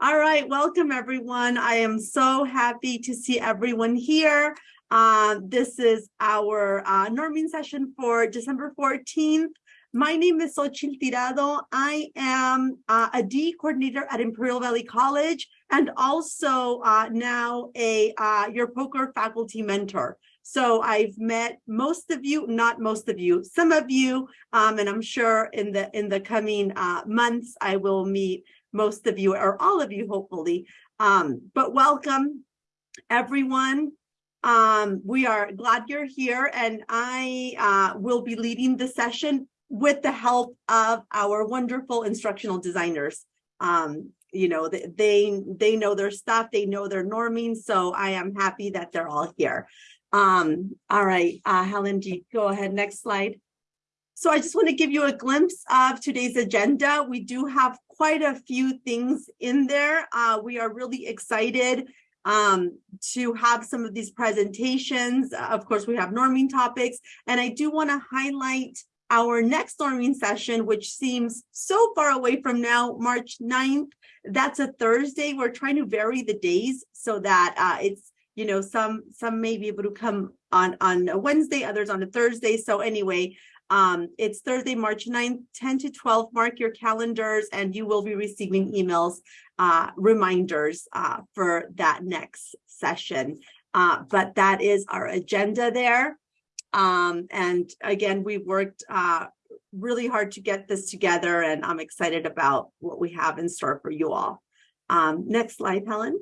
All right, welcome everyone. I am so happy to see everyone here. Uh, this is our uh, norming session for December 14th. My name is Xochitl Tirado. I am uh, a D coordinator at Imperial Valley College and also uh, now a uh, your POCR faculty mentor. So I've met most of you, not most of you, some of you, um, and I'm sure in the in the coming uh, months I will meet most of you or all of you, hopefully. Um, but welcome, everyone. Um, we are glad you're here, and I uh, will be leading the session with the help of our wonderful instructional designers. Um, you know, they they know their stuff, they know their norming, so I am happy that they're all here. Um, all right, uh, Helen, do go ahead, next slide. So I just want to give you a glimpse of today's agenda. We do have quite a few things in there. Uh, we are really excited um, to have some of these presentations. Of course, we have norming topics, and I do want to highlight our next norming session, which seems so far away from now, March 9th. That's a Thursday. We're trying to vary the days so that uh, it's, you know, some some may be able to come on on a Wednesday, others on a Thursday. So anyway, um, it's Thursday, March 9th, 10 to 12. Mark your calendars and you will be receiving emails, uh, reminders uh, for that next session. Uh, but that is our agenda there. Um, and again, we worked uh, really hard to get this together and I'm excited about what we have in store for you all. Um, next slide, Helen.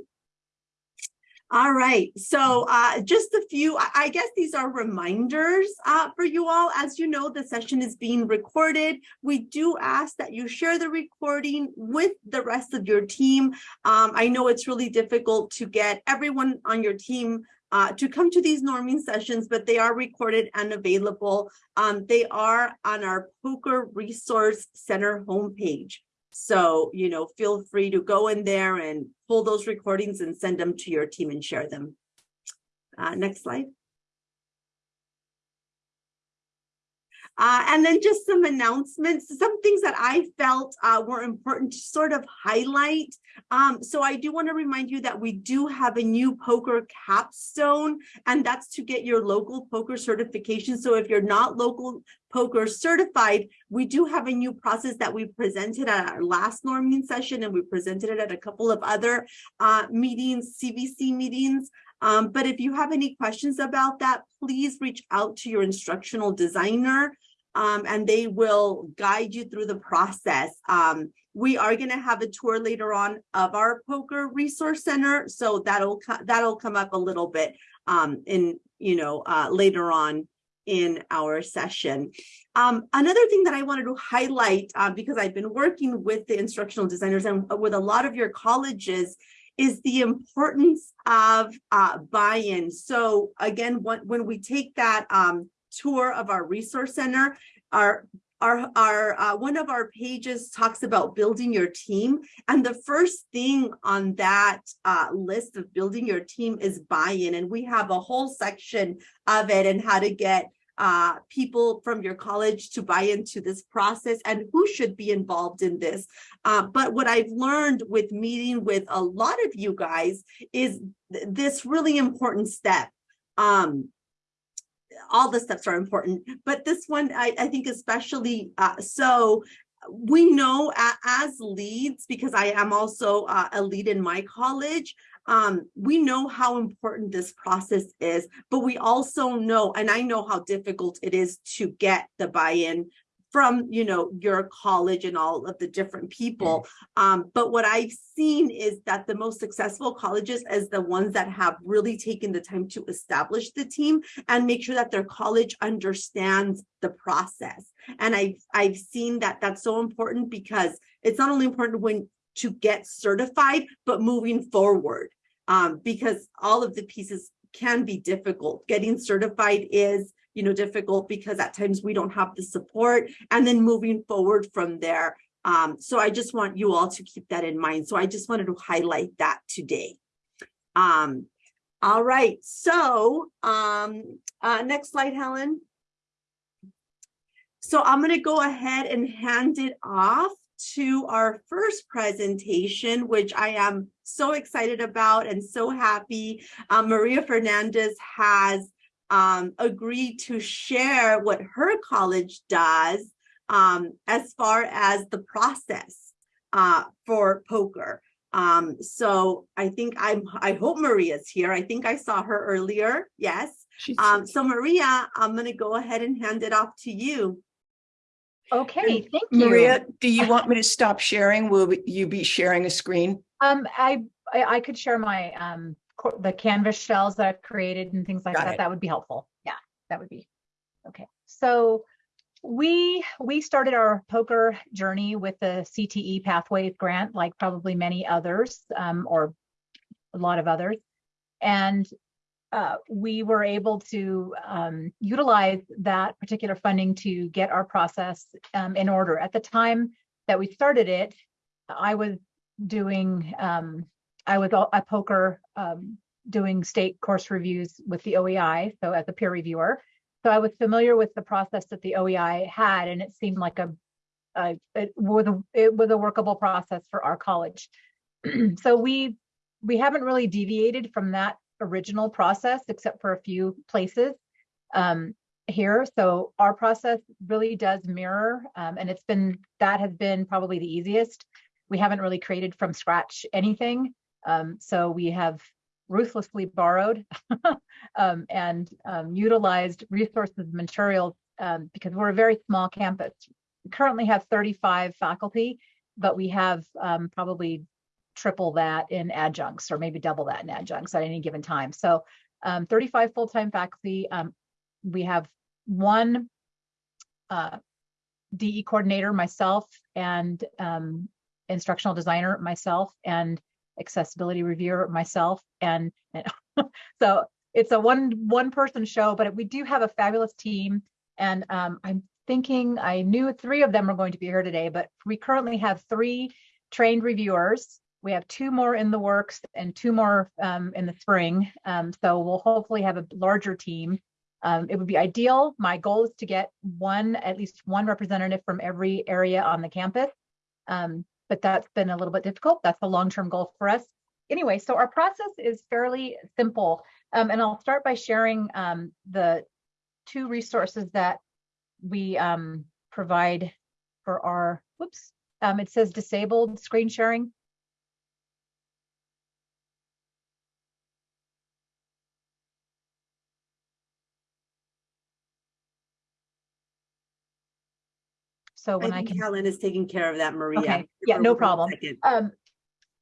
All right, so uh, just a few, I guess these are reminders uh, for you all. As you know, the session is being recorded. We do ask that you share the recording with the rest of your team. Um, I know it's really difficult to get everyone on your team uh, to come to these norming sessions, but they are recorded and available. Um, they are on our POCR Resource Center homepage. So, you know, feel free to go in there and pull those recordings and send them to your team and share them. Uh, next slide. Uh, and then just some announcements, some things that I felt uh, were important to sort of highlight. Um, so I do want to remind you that we do have a new POCR capstone, and that's to get your local POCR certification. So if you're not local POCR certified, we do have a new process that we presented at our last norming session, and we presented it at a couple of other uh, meetings, CVC meetings. Um, but if you have any questions about that, please reach out to your instructional designer um, and they will guide you through the process. Um, we are going to have a tour later on of our POCR resource center, so that'll that'll come up a little bit um, in you know uh, later on in our session. Um, another thing that I wanted to highlight uh, because I've been working with the instructional designers and with a lot of your colleges is the importance of uh, buy-in. So again, when, when we take that um, tour of our resource center, our our our uh, one of our pages talks about building your team and the first thing on that uh, list of building your team is buy-in and we have a whole section of it and how to get uh, people from your college to buy into this process and who should be involved in this. Uh, but what I've learned with meeting with a lot of you guys is th this really important step. Um, all the steps are important, but this one I, I think especially uh, so we know as leads, because I am also uh, a lead in my college, um, we know how important this process is, but we also know, and I know how difficult it is to get the buy-in from you know your college and all of the different people mm. um, but what i've seen is that the most successful colleges is the ones that have really taken the time to establish the team and make sure that their college understands the process and i've i've seen that that's so important because it's not only important when to get certified but moving forward um, because all of the pieces can be difficult. Getting certified is, you know, difficult because at times we don't have the support and then moving forward from there. Um, so I just want you all to keep that in mind. So I just wanted to highlight that today. Um, all right, so um, uh, next slide, Helen. So I'm going to go ahead and hand it off to our first presentation, which I am so excited about and so happy. Uh, Maria Fernandez has um, agreed to share what her college does um, as far as the process uh, for POCR. Um, so I think I'm, I hope Maria's here. I think I saw her earlier. Yes. Um, so Maria, I'm going to go ahead and hand it off to you. Okay, thank you. Maria, do you want me to stop sharing? Will you be sharing a screen? Um, I, I, I could share my, um, co- the canvas shells that I've created and things like Got that. it. That would be helpful. Yeah, that would be. Okay, so we, we started our POCR journey with the CTE pathway Grant, like probably many others, um, or a lot of others. And uh, we were able to um, utilize that particular funding to get our process um, in order. At the time that we started it, I was doing, um, I was a POCR um, doing state course reviews with the OEI, so as a peer reviewer. So I was familiar with the process that the OEI had, and it seemed like a, a it was a it was a workable process for our college. so we we haven't really deviated from that original process except for a few places um, here. So our process really does mirror, um, and it's been that has been probably the easiest. We haven't really created from scratch anything. Um, so we have ruthlessly borrowed um, and um, utilized resources, and materials, um, because we're a very small campus. We currently have 35 faculty, but we have um, probably triple that in adjuncts or maybe double that in adjuncts at any given time. So um, 35 full-time faculty. Um, we have one uh, DE coordinator, myself, and instructional designer, myself, and accessibility reviewer, myself. And, and so it's a one one person show, but we do have a fabulous team. And um, I'm thinking I knew three of them are going to be here today, but we currently have three trained reviewers we have two more in the works and two more um, in the spring. Um, so we'll hopefully have a larger team. Um, it would be ideal. My goal is to get one, at least one representative from every area on the campus. Um, but that's been a little bit difficult. That's a long-term goal for us. Anyway, so our process is fairly simple. Um, and I'll start by sharing um, the two resources that we provide for our, whoops, it says disabled screen sharing. So when I I can, Helen is taking care of that, Maria. Okay, yeah, no problem. um,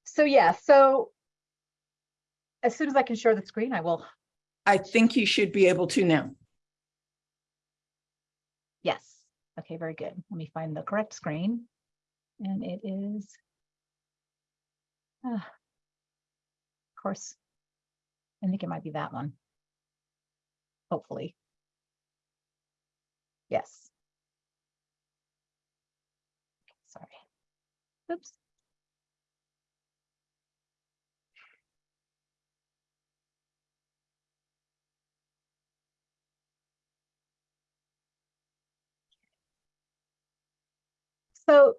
so yeah, so as soon as I can share the screen, I will. I think you should be able to now. Yes. Okay, very good. Let me find the correct screen. And it is. ah, Of course. I think it might be that one. Hopefully. Yes. Sorry. Oops. So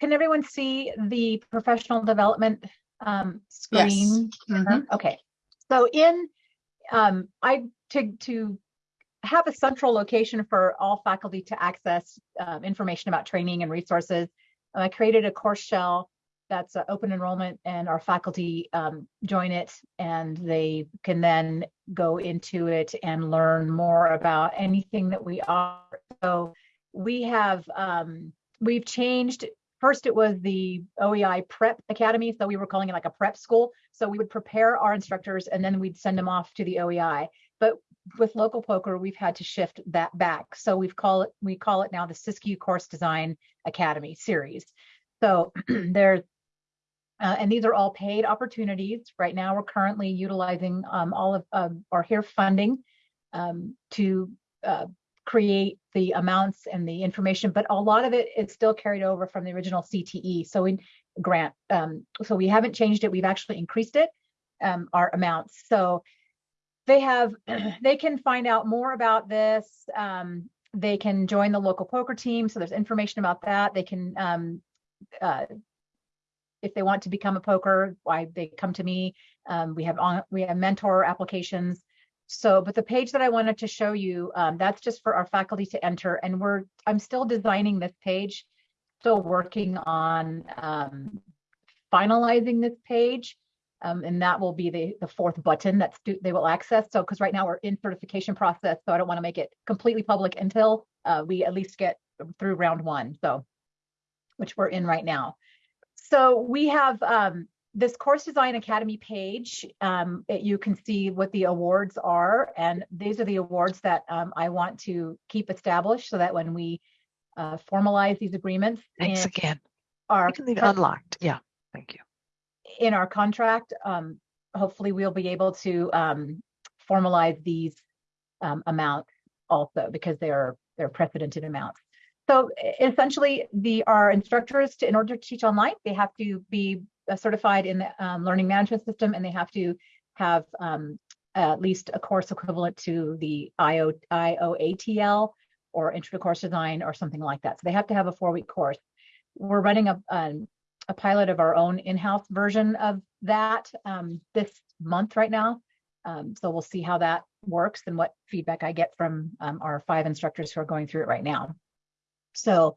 can everyone see the professional development um, Yes. screen? Mhm. Okay, so in, um, I, to, to have a central location for all faculty to access um, information about training and resources, I created a course shell that's uh, open enrollment and our faculty um, join it and they can then go into it and learn more about anything that we are. So we have, um, we've changed, first it was the OEI Prep Academy, so we were calling it like a prep school. So we would prepare our instructors and then we'd send them off to the OEI. But with local POCR, we've had to shift that back. So we've call it, we call it now the Siskiyou Course Design Academy series. So there's uh, and these are all paid opportunities. Right now, we're currently utilizing um, all of um, our HEERF funding um, to uh, create the amounts and the information, but a lot of it is still carried over from the original CTE. So we grant, um, so we haven't changed it. We've actually increased it, um, our amounts. So they have, they can find out more about this um, they can join the local POCR team. So there's information about that. They can, um, uh, if they want to become a POCR, why they come to me. Um, we have on, we have mentor applications. So, but the page that I wanted to show you, um, that's just for our faculty to enter. And we're, I'm still designing this page, still working on um, finalizing this page. Um, and that will be the, the fourth button that they will access. So, because right now we're in certification process, so I don't want to make it completely public until uh, we at least get through round one. So, which we're in right now. So we have um, this Course Design Academy page. Um, it- you can see what the awards are, and these are the awards that um, I want to keep established so that when we uh, formalize these agreements Thanks again. our You can leave it unlocked. In our contract, um, hopefully we'll be able to, um, formalize these, um, amounts also because they are, they're precedented amounts. So essentially the, our instructors to, in order to teach online, they have to be uh, certified in the, um, learning management system and they have to have, um, at least a course equivalent to the IO, IOATL or intro to course design or something like that. So they have to have a four week course. We're running a, um, a pilot of our own in-house version of that um, this month right now. Um, so we'll see how that works and what feedback I get from um, our five instructors who are going through it right now. So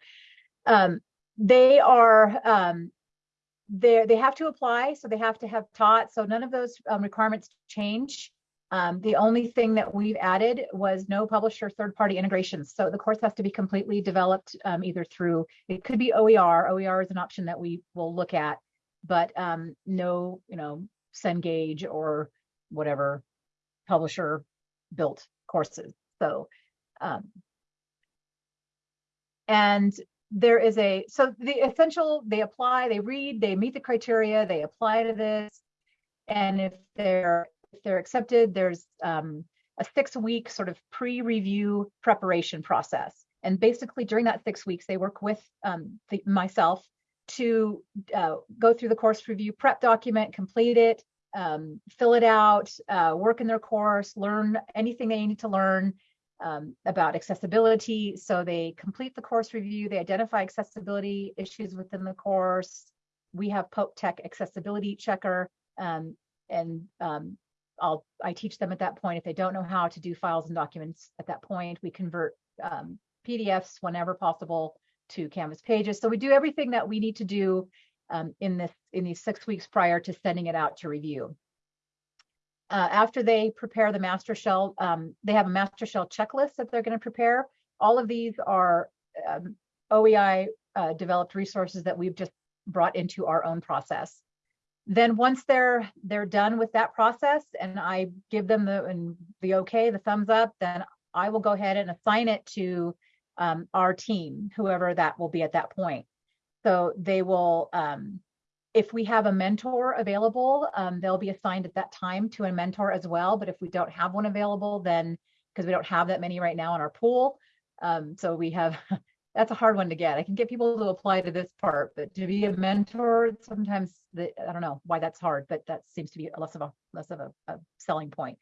um, they are um, they they have to apply, so they have to have taught. So none of those um, requirements change. Um, the only thing that we've added was no publisher third-party integrations. So the course has to be completely developed um, either through, it could be OER. OER is an option that we will look at, but um, no, you know, Cengage or whatever publisher built courses. So, um, and there is a, so the essential, they apply, they read, they meet the criteria, they apply to this. And if they're they're accepted, there's um, a six week sort of pre-review preparation process. And basically during that six weeks, they work with um, the, myself to uh, go through the course review prep document, complete it, um, fill it out, uh, work in their course, learn anything they need to learn um, about accessibility. So they complete the course review, they identify accessibility issues within the course. We have Pope Tech accessibility checker um, and um, I'll, I teach them at that point. If they don't know how to do files and documents at that point, we convert um, PDFs whenever possible to Canvas pages. So we do everything that we need to do um, in this in these six weeks prior to sending it out to review. Uh, after they prepare the master shell, um, they have a master shell checklist that they're going to prepare. All of these are um, OEI uh, developed resources that we've just brought into our own process then once they're they're done with that process and I give them the and the okay, the thumbs up, then I will go ahead and assign it to um, our team, whoever that will be at that point. So they will, um, if we have a mentor available, um, they'll be assigned at that time to a mentor as well. But if we don't have one available, then because we don't have that many right now in our pool, um, so we have that's a hard one to get. I can get people to apply to this part, but to be a mentor, sometimes the, I don't know why that's hard, but that seems to be less of a less of a, a selling point.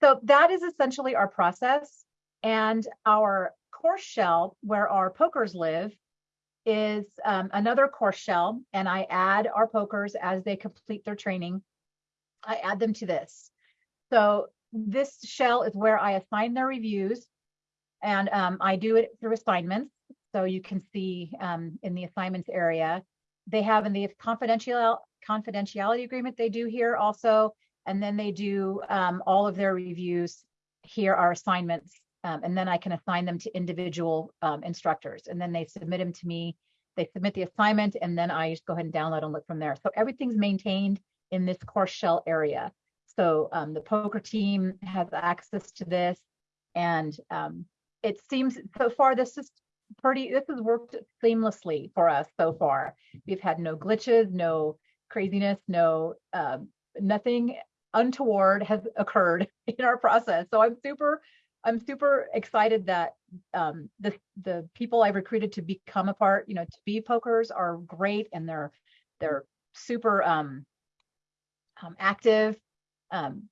So that is essentially our process. And our course shell, where our POCRs live, is um, another course shell. And I add our POCRs as they complete their training. I add them to this. So this shell is where I assign their reviews. And um, I do it through assignments. So you can see um, in the assignments area, they have in the confidential confidentiality agreement they do here also, and then they do um, all of their reviews. Here are assignments, um, and then I can assign them to individual um, instructors, and then they submit them to me. They submit the assignment, and then I just go ahead and download and look from there. So everything's maintained in this course shell area. So um, the POCR team has access to this, and um, it seems so far this is pretty this has worked seamlessly for us so far. We've had no glitches no craziness no um, nothing untoward has occurred in our process. So i'm super i'm super excited that um, the the people i've recruited to become a part you know to be POCRs are great and they're they're super um, um active um,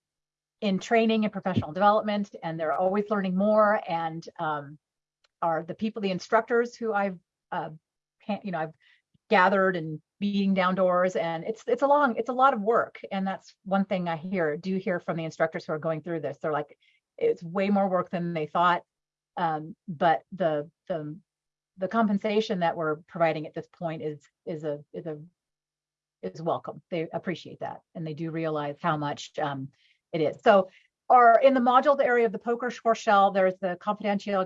in training and professional development and they're always learning more and um, are the people, the instructors who I've, uh, you know, I've gathered and beating down doors and it's, it's a long, it's a lot of work. And that's one thing I hear, do hear from the instructors who are going through this. They're like, it's way more work than they thought. Um, but the, the, the compensation that we're providing at this point is, is a, is a, is welcome. They appreciate that. And they do realize how much, um, it is. So, or in the modules area of the POCR core shell, there's the confidential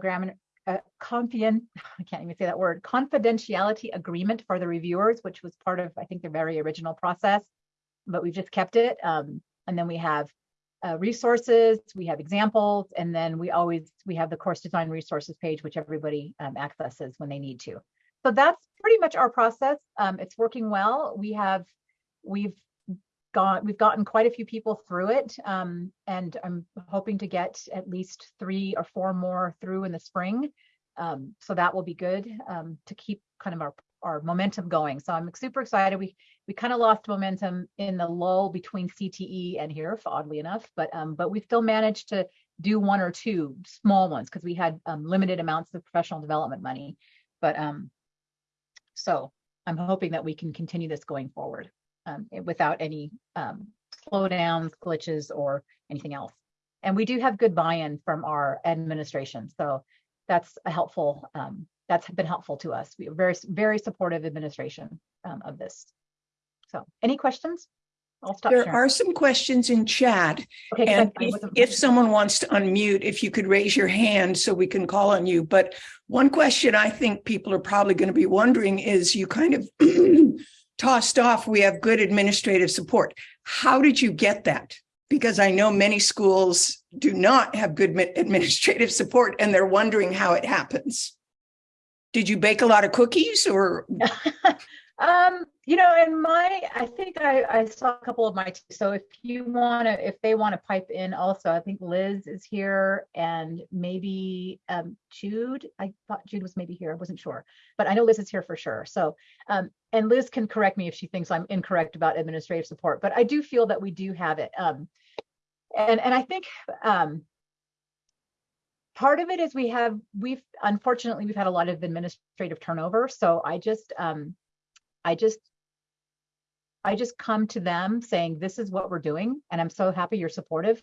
uh, confident, I can't even say that word, confidentiality agreement for the reviewers, which was part of, I think, the very original process, but we've just kept it. Um, and then we have uh, resources, we have examples, and then we always, we have the course design resources page, which everybody um, accesses when they need to. So that's pretty much our process. Um, it's working well. We have, we've gone, we've gotten quite a few people through it. Um, and I'm hoping to get at least three or four more through in the spring. Um, so that will be good um, to keep kind of our, our momentum going. So I'm super excited. We we kind of lost momentum in the lull between CTE and here, oddly enough, but um, but we still managed to do one or two small ones because we had um, limited amounts of professional development money. But um, so I'm hoping that we can continue this going forward um, without any um, slowdowns, glitches, or anything else. And we do have good buy-in from our administration, so that's a helpful. Um, that's been helpful to us. We are very, very supportive administration um, of this. So, any questions? I'll stop There sharing. are some questions in chat. Okay, And if, if someone wants to unmute, if you could raise your hand so we can call on you. But one question I think people are probably going to be wondering is you kind of tossed off, we have good administrative support. How did you get that? Because I know many schools do not have good administrative support and they're wondering how it happens. Did you bake a lot of cookies or, um, you know, and my, I think I, I saw a couple of my, so if you want to, if they want to pipe in also, I think Liz is here and maybe um, Jude, I thought Jude was maybe here, I wasn't sure, but I know Liz is here for sure. So, um, and Liz can correct me if she thinks I'm incorrect about administrative support, but I do feel that we do have it. Um, and, and I think, um, part of it is we have we've unfortunately we've had a lot of administrative turnover so i just um i just i just come to them saying this is what we're doing and i'm so happy you're supportive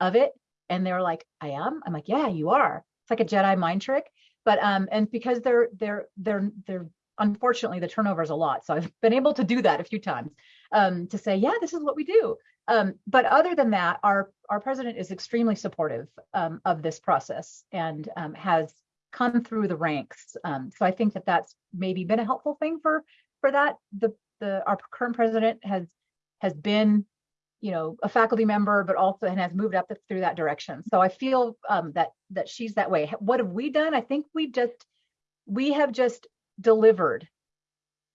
of it. And they're like i am? I'm like yeah you are. It's like a jedi mind trick. But um and because they're they're they're they're unfortunately the turnover is a lot. So i've been able to do that a few times um to say yeah this is what we do. Um, but other than that, our our president is extremely supportive um, of this process and um, has come through the ranks. Um, so I think that that's maybe been a helpful thing for for that. The the our current president has has been, you know, a faculty member, but also and has moved up through that direction. So I feel um, that that she's that way. What have we done? I think we just we have just delivered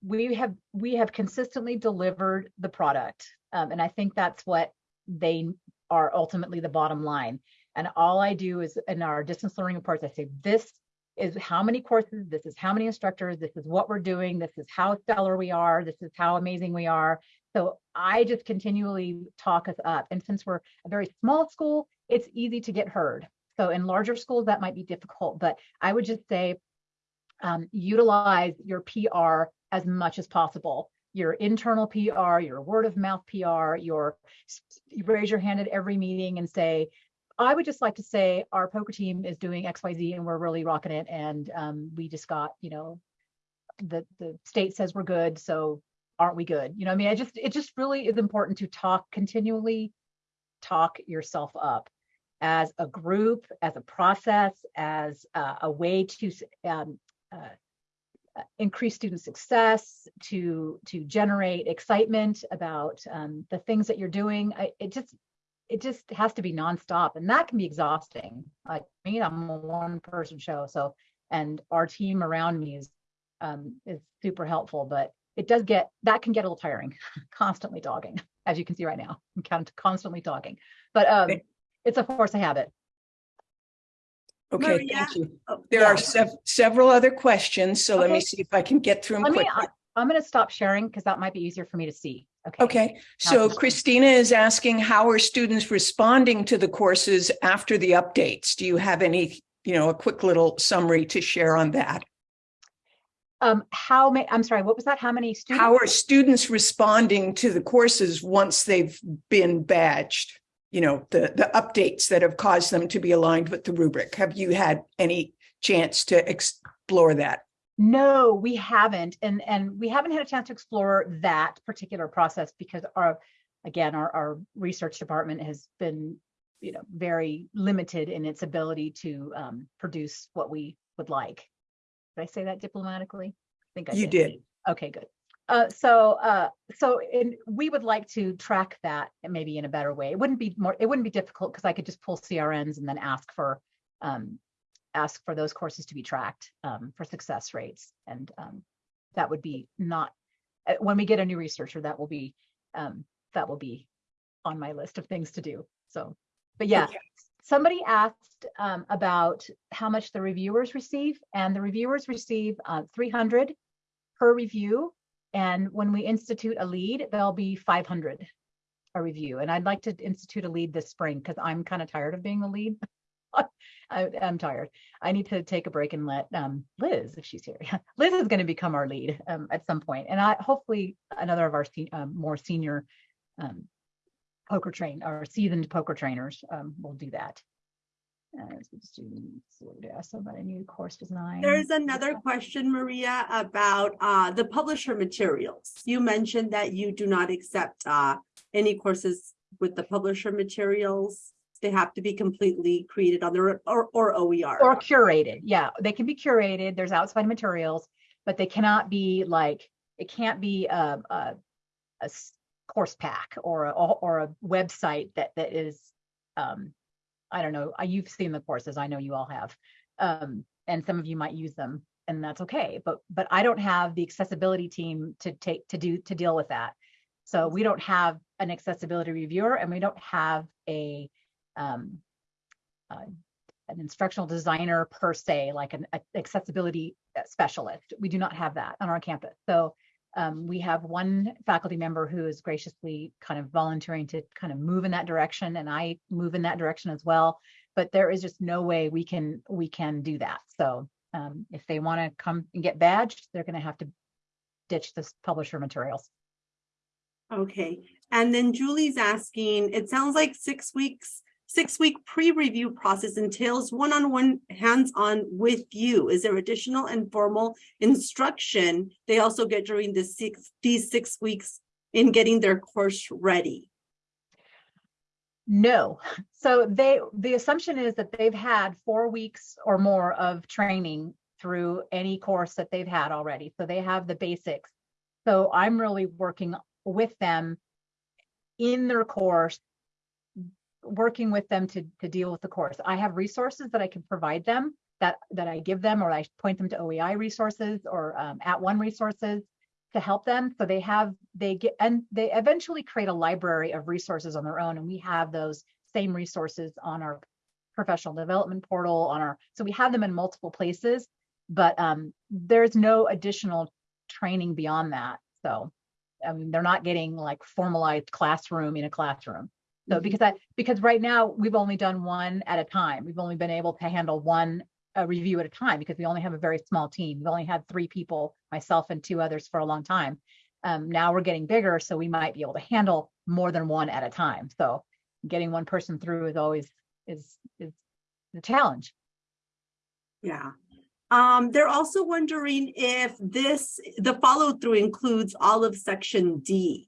we have we have consistently delivered the product um, and i think that's what they are ultimately the bottom line and all i do is in our distance learning reports i say this is how many courses this is how many instructors this is what we're doing this is how stellar we are this is how amazing we are. So i just continually talk us up. And since we're a very small school it's easy to get heard. So in larger schools that might be difficult but i would just say um, utilize your pr as much as possible. Your internal PR, your word of mouth PR, your you raise your hand at every meeting and say, I would just like to say our POCR team is doing XYZ and we're really rocking it. And um, we just got, you know, the the state says we're good, so aren't we good? You know, I mean, I just it just really is important to talk continually, talk yourself up as a group, as a process, as uh, a way to um, uh, increase student success, to to generate excitement about um, the things that you're doing. I, it just it just has to be nonstop, and that can be exhausting. Like me, I'm a one person show, so and our team around me is um, is super helpful, but it does get that can get a little tiring, constantly dogging, as you can see right now. I'm constantly talking, but um, Okay. it's a force of habit. okay, Maria? thank you. Oh, There yeah. are sev- several other questions, so let me see if I can get through them Let me, quickly. I- I'm going to stop sharing because that might be easier for me to see. Okay. Okay, so Christina is asking, how are students responding to the courses after the updates? Do you have any you know, a quick little summary to share on that. Um, how many, I'm sorry, what was that? How many students? How are students responding to the courses once they've been badged? You know, the, the updates that have caused them to be aligned with the rubric. Have you had any chance to explore that? No, we haven't. And, and we haven't had a chance to explore that particular process because our, again, our, our research department has been, you know, very limited in its ability to um, produce what we would like. Did I say that diplomatically? I think I You did. Okay, good. Uh, so, uh, so in, we would like to track that maybe in a better way. It wouldn't be more, it wouldn't be difficult because I could just pull CRNs and then ask for, um, ask for those courses to be tracked, um, for success rates. And, um, that would be not, uh, when we get a new researcher, that will be, um, that will be on my list of things to do. So, but yeah, Okay. somebody asked um, about how much the reviewers receive, and the reviewers receive uh, 300 per review. And when we institute a lead, there'll be 500 a review. And I'd like to institute a lead this spring because I'm kind of tired of being the lead. I, I'm tired. I need to take a break and let um, Liz, if she's here, Liz is going to become our lead um, at some point, and I hopefully another of our se- um, more senior um, POCR train or seasoned POCR trainers um, will do that. So about a new course design? There's another question, Maria, about uh the publisher materials. You mentioned that you do not accept uh any courses with the publisher materials. They have to be completely created on their or or OER. or curated. Yeah, they can be curated. There's outside materials, but they cannot be like it can't be a a course pack or a or a website that that is um I don't know. You've seen the courses. I know you all have, um, and some of you might use them, and that's okay. But but I don't have the accessibility team to take to do to deal with that. So we don't have an accessibility reviewer, and we don't have a um, uh, an instructional designer per se, like an accessibility specialist. We do not have that on our campus. So um, we have one faculty member who is graciously kind of volunteering to kind of move in that direction, and I move in that direction as well. But there is just no way we can we can do that. So um, if they want to come and get badged, they're going to have to ditch this publisher materials. Okay, and then Julie's asking, it sounds like six weeks, six-week pre-review process entails one-on-one hands-on with you. Is there additional and formal instruction they also get during the six, these six weeks in getting their course ready? No. So they, the assumption is that they've had four weeks or more of training through any course that they've had already. So they have the basics. So I'm really working with them in their course, working with them to, to deal with the course. I have resources that I can provide them that, that I give them, or I point them to OEI resources or um, @ONE resources to help them. So they have, they get, and they eventually create a library of resources on their own. And we have those same resources on our professional development portal on our, so we have them in multiple places, but um, there's no additional training beyond that. So, I mean, they're not getting like formalized classroom in a classroom. So Mhm. because I, because right now we've only done one at a time. We've only been able to handle one review at a time because we only have a very small team. We've only had three people, myself and two others for a long time. Um, now we're getting bigger, so we might be able to handle more than one at a time. So getting one person through is always is is the challenge. Yeah. Um, they're also wondering if this, the follow through includes all of section D.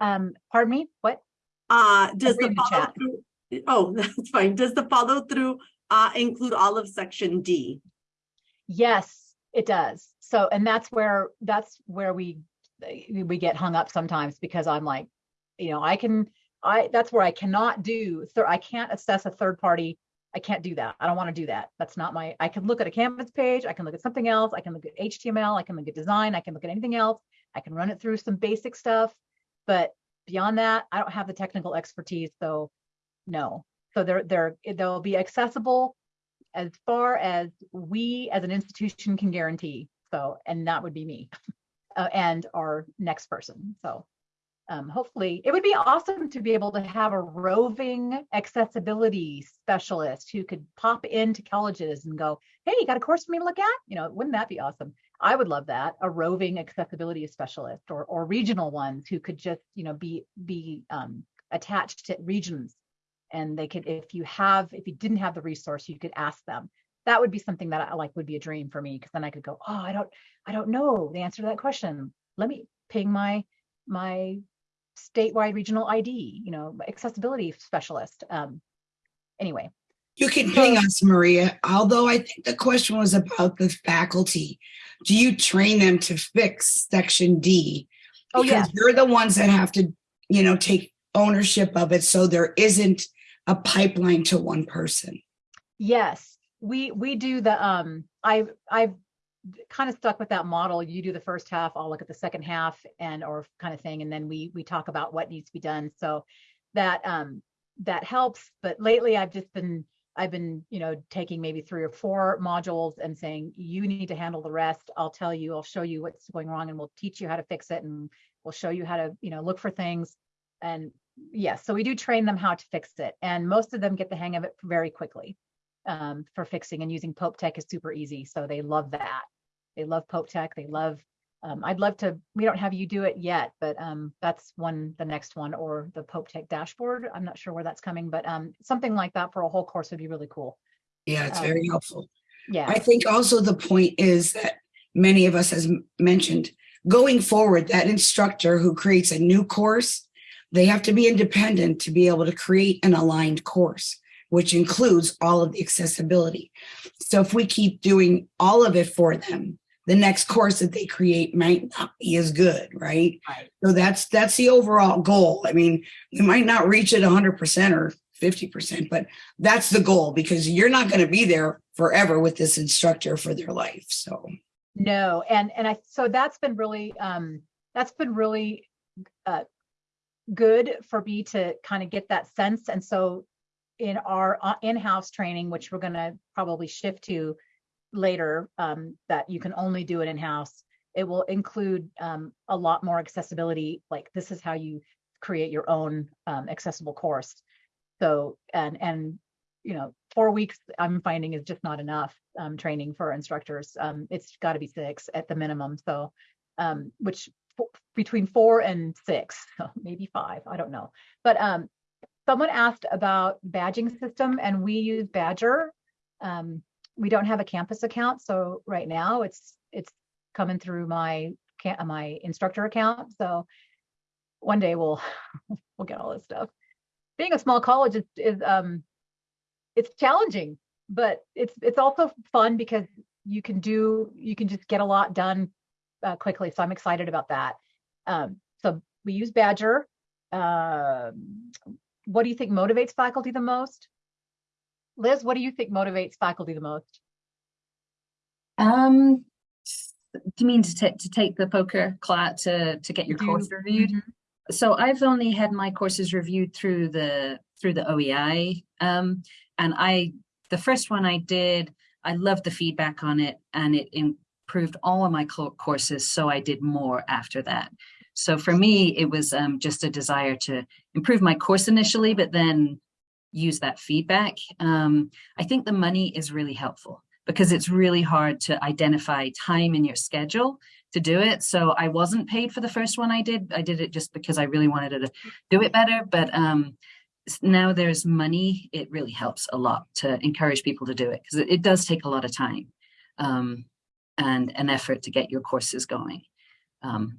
Um, pardon me, what? Uh, does the the follow chat. through, oh, that's fine. Does the follow through uh include all of section D? Yes, it does. So, and that's where, that's where we, we get hung up sometimes because I'm like, you know, I can, I, that's where I cannot do, I can't assess a third party. I can't do that. I don't want to do that. That's not my, I can look at a Canvas page, I can look at something else, I can look at HTML, I can look at design, I can look at anything else. I can run it through some basic stuff, but beyond that, I don't have the technical expertise, so no. So they're, they're, they'll be accessible as far as we as an institution can guarantee. So, and that would be me uh, and our next person. So, um, hopefully it would be awesome to be able to have a roving accessibility specialist who could pop into colleges and go, hey, you got a course for me to look at? You know, wouldn't that be awesome? I would love that, a roving accessibility specialist or or regional ones who could just, you know, be be um, attached to regions. And they could, if you have, if you didn't have the resource, you could ask them. That would be something that I like would be a dream for me because then I could go, oh, I don't, I don't know the answer to that question. Let me ping my my statewide regional ID, you know, accessibility specialist. Um, anyway, You can ping us, Maria, although I think the question was about the faculty. Do you train them to fix section D? Oh, Because yes. You're the ones that have to, you know, take ownership of it, so there isn't a pipeline to one person. Yes, we we do the um I I've kind of stuck with that model. You do the first half, I'll look at the second half and or kind of thing and then we we talk about what needs to be done. So that um that helps, but lately I've just been I've been, you know, taking maybe three or four modules and saying you need to handle the rest. I'll tell you, I'll show you what's going wrong and we'll teach you how to fix it and we'll show you how to, you know, look for things. And yes, so we do train them how to fix it and most of them get the hang of it very quickly um, for fixing and using Pope Tech is super easy. So they love that. They love Pope Tech. They love, um, I'd love to, we don't have you do it yet, but um, that's one, the next one or the Pope Tech dashboard. I'm not sure where that's coming, but um, something like that for a whole course would be really cool. Yeah, it's Um, very helpful. Yeah. I think also the point is that many of us has mentioned, going forward, that instructor who creates a new course, they have to be independent to be able to create an aligned course, which includes all of the accessibility. So if we keep doing all of it for them, the next course that they create might not be as good, right? Right. So that's that's the overall goal. I mean, you might not reach it 100% or 50%, but that's the goal because you're not going to be there forever with this instructor for their life. So No, and and I so that's been really um that's been really uh good for me to kind of get that sense. And so in our uh, in-house training, which we're gonna probably shift to later, um, that you can only do it in-house, it will include um a lot more accessibility, like this is how you create your own um accessible course. So and and you know, four weeks I'm finding is just not enough um, training for instructors. Um, it's got to be six at the minimum. So, um, which between four and six, maybe five, I don't know. But um, someone asked about badging system, and we use Badgr. Um, we don't have a campus account, so right now it's it's coming through my ca- my instructor account. So one day we'll we'll get all this stuff. Being a small college is, is um it's challenging, but it's it's also fun because you can do you can just get a lot done uh, quickly. So I'm excited about that. Um, so we use Badgr. Um, what do you think motivates faculty the most? Liz, what do you think motivates faculty the most? Um, do you mean to take to take the POCR class to to get your course reviewed? Mhm. So I've only had my courses reviewed through the through the OEI. Um, and I the first one I did, I loved the feedback on it and it improved all of my courses. So I did more after that. So for me, it was um, just a desire to improve my course initially, but then use that feedback. Um, I think the money is really helpful because it's really hard to identify time in your schedule to do it. So I wasn't paid for the first one I did. I did it just because I really wanted to do it better. But um, now there's money, it really helps a lot to encourage people to do it because it, it does take a lot of time um, and an effort to get your courses going. Um,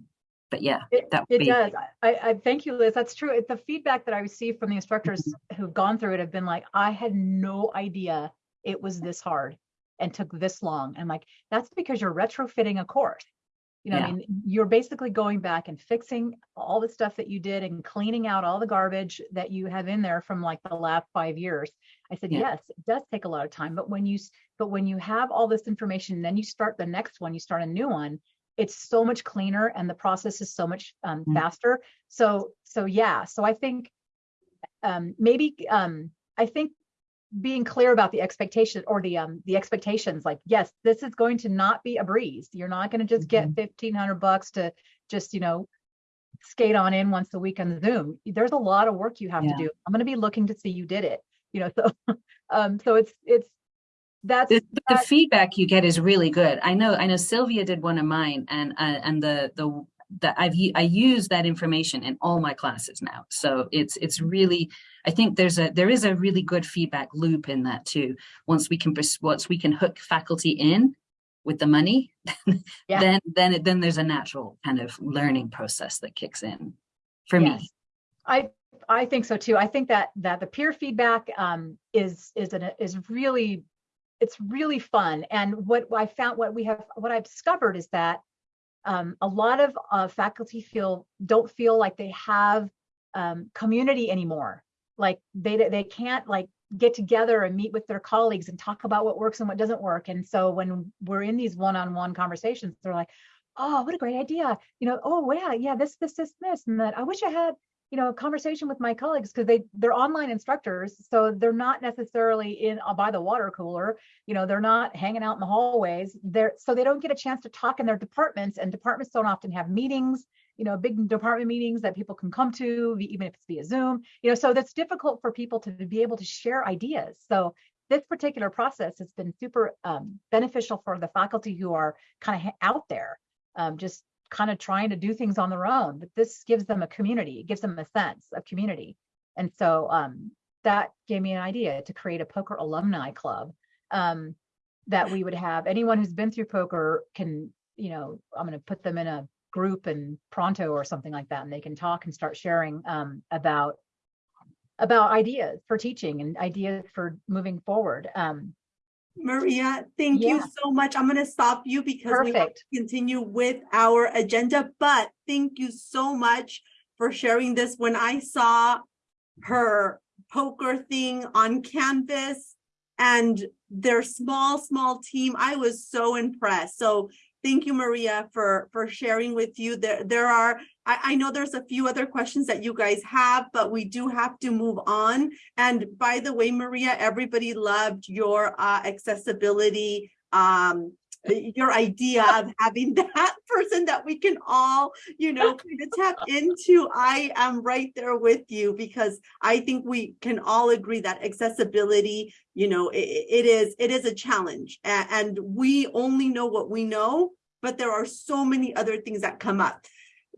but yeah, It, that would it be does. I, I thank you, Liz. That's true. The feedback that I received from the instructors mm-hmm. who've gone through it have been like, I had no idea it was this hard and took this long. And like, that's because you're retrofitting a course. You know, what I mean, you're basically going back and fixing all the stuff that you did and cleaning out all the garbage that you have in there from like the last five years. I said, Yeah. yes, it does take a lot of time, but when you, but when you have all this information, then you start the next one, you start a new one, it's so much cleaner and the process is so much um, Mm. faster. So, so yeah, so I think um, maybe um, I think being clear about the expectation or the um the expectations like yes this is going to not be a breeze you're not going to just get 1500 bucks to just you know skate on in once a week on Zoom. There's a lot of work you have Yeah. to do. I'm going to be looking to see you did it. You know, so um, so it's it's that's The, the that- feedback you get is really good. I know, I know Sylvia did one of mine and, uh, and the, the, that I've, I use that information in all my classes now. So it's, it's really, I think there's a, there is a really good feedback loop in that too. Once we can, once we can hook faculty in with the money, Yeah. then, then, it- then there's a natural kind of learning process that kicks in for Yes. me. I I think so too. I think that that the peer feedback um, is is an is really it's really fun. And what I found, what we have, what I've discovered is that um, a lot of uh, faculty feel don't feel like they have um, community anymore. Like they they can't like get together and meet with their colleagues and talk about what works and what doesn't work. And so when we're in these one-on-one conversations, they're like, "Oh, what a great idea!" You know, "Oh yeah, yeah, this, this, this, this," and that. I wish I had you know, a conversation with my colleagues because they they're online instructors, so they're not necessarily in uh, by the water cooler. You know, they're not hanging out in the hallways. They're so they don't get a chance to talk in their departments, and departments don't often have meetings. You know, big department meetings that people can come to, even if it's via Zoom. You know, so that's difficult for people to be able to share ideas. So this particular process has been super um, beneficial for the faculty who are kind of out there, um, just kind of trying to do things on their own, but this gives them a community, it gives them a sense of community. And so um, that gave me an idea to create a POCR alumni club um, that we would have anyone who's been through POCR can, you know, I'm going to put them in a group and Pronto or something like that, and they can talk and start sharing um, about about ideas for teaching and ideas for moving forward. Um, Maria, thank you so much. I'm gonna stop you because we have to continue with our agenda, but thank you so much for sharing this. When I saw her POCR thing on Canvas and their small, small team, I was so impressed. So thank you, Maria, for, for sharing with you. There, there are, I, I know there's a few other questions that you guys have, but we do have to move on. And by the way, Maria, everybody loved your uh, accessibility, um, your idea of having that person that we can all, you know, kind of tap into. I am right there with you because I think we can all agree that accessibility, you know, i- i- it is, it is a challenge. And we only know what we know, but there are so many other things that come up.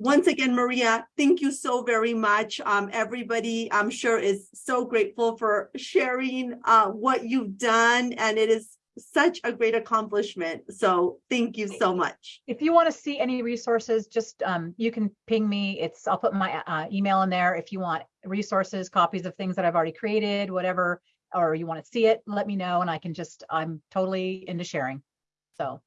Once again, Maria, thank you so very much. Um, everybody, I'm sure is so grateful for sharing uh, what you've done, and it is such a great accomplishment. So thank you so much. if you want to see any resources, just um, you can ping me. It's I'll put my uh, email in there if you want resources, copies of things that I've already created, whatever, or you want to see it. Let me know, and I can just I'm totally into sharing. So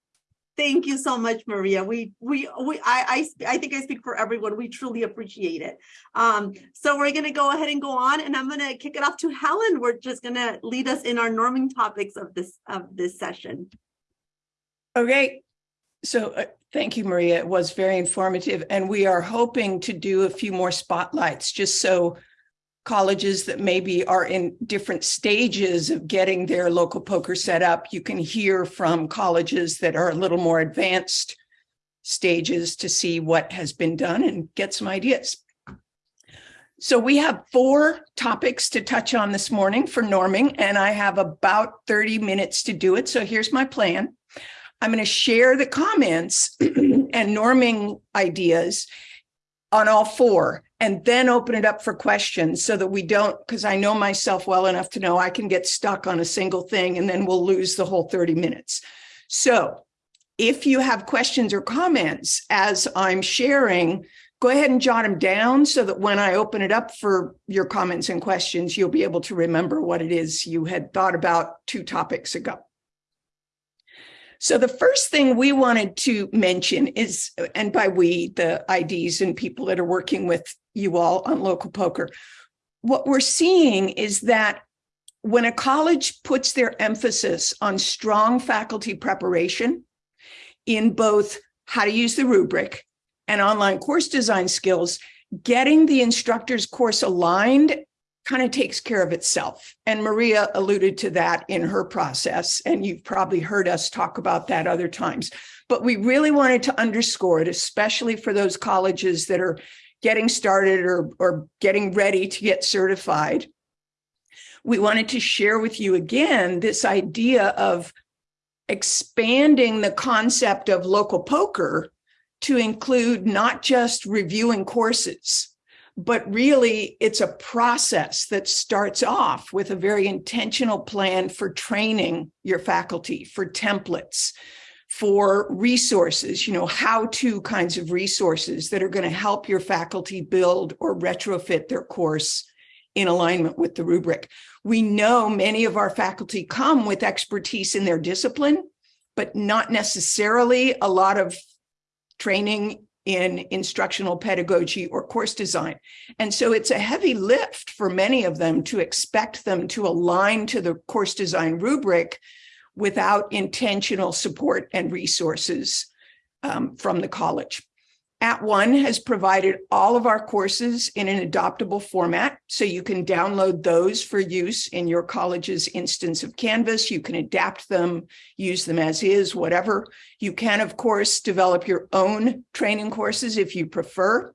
Thank you so much, Maria. We, we, we, I, I, I think I speak for everyone. We truly appreciate it. Um, so we're gonna go ahead and go on and I'm gonna kick it off to Helen. We're just gonna lead us in our norming topics of this, of this session. Okay, so uh, thank you, Maria. It was very informative, and we are hoping to do a few more spotlights, just so colleges that maybe are in different stages of getting their local POCR set up, you can hear from colleges that are a little more advanced stages to see what has been done and get some ideas. So we have four topics to touch on this morning for norming, and I have about 30 minutes to do it. So here's my plan. I'm going to share the comments and norming ideas on all four and then open it up for questions so that we don't, because I know myself well enough to know I can get stuck on a single thing and then we'll lose the whole 30 minutes. So if you have questions or comments as I'm sharing, go ahead and jot them down so that when I open it up for your comments and questions, you'll be able to remember what it is you had thought about two topics ago. So the first thing we wanted to mention is, and by we, the IDs and people that are working with you all on local POCR, what we're seeing is that when a college puts their emphasis on strong faculty preparation in both how to use the rubric and online course design skills, getting the instructor's course aligned kind of takes care of itself. And Maria alluded to that in her process, and you've probably heard us talk about that other times. But we really wanted to underscore it, especially for those colleges that are getting started or, or getting ready to get certified, we wanted to share with you again this idea of expanding the concept of local POCR to include not just reviewing courses, but really it's a process that starts off with a very intentional plan for training your faculty, for templates, for resources, you know, how to kinds of resources that are going to help your faculty build or retrofit their course in alignment with the rubric. We know many of our faculty come with expertise in their discipline, but not necessarily a lot of training in instructional pedagogy or course design. And so it's a heavy lift for many of them to expect them to align to the course design rubric without intentional support and resources um, from the college. @ONE has provided all of our courses in an adoptable format, so you can download those for use in your college's instance of Canvas. You can adapt them, use them as is, whatever. You can, of course, develop your own training courses if you prefer.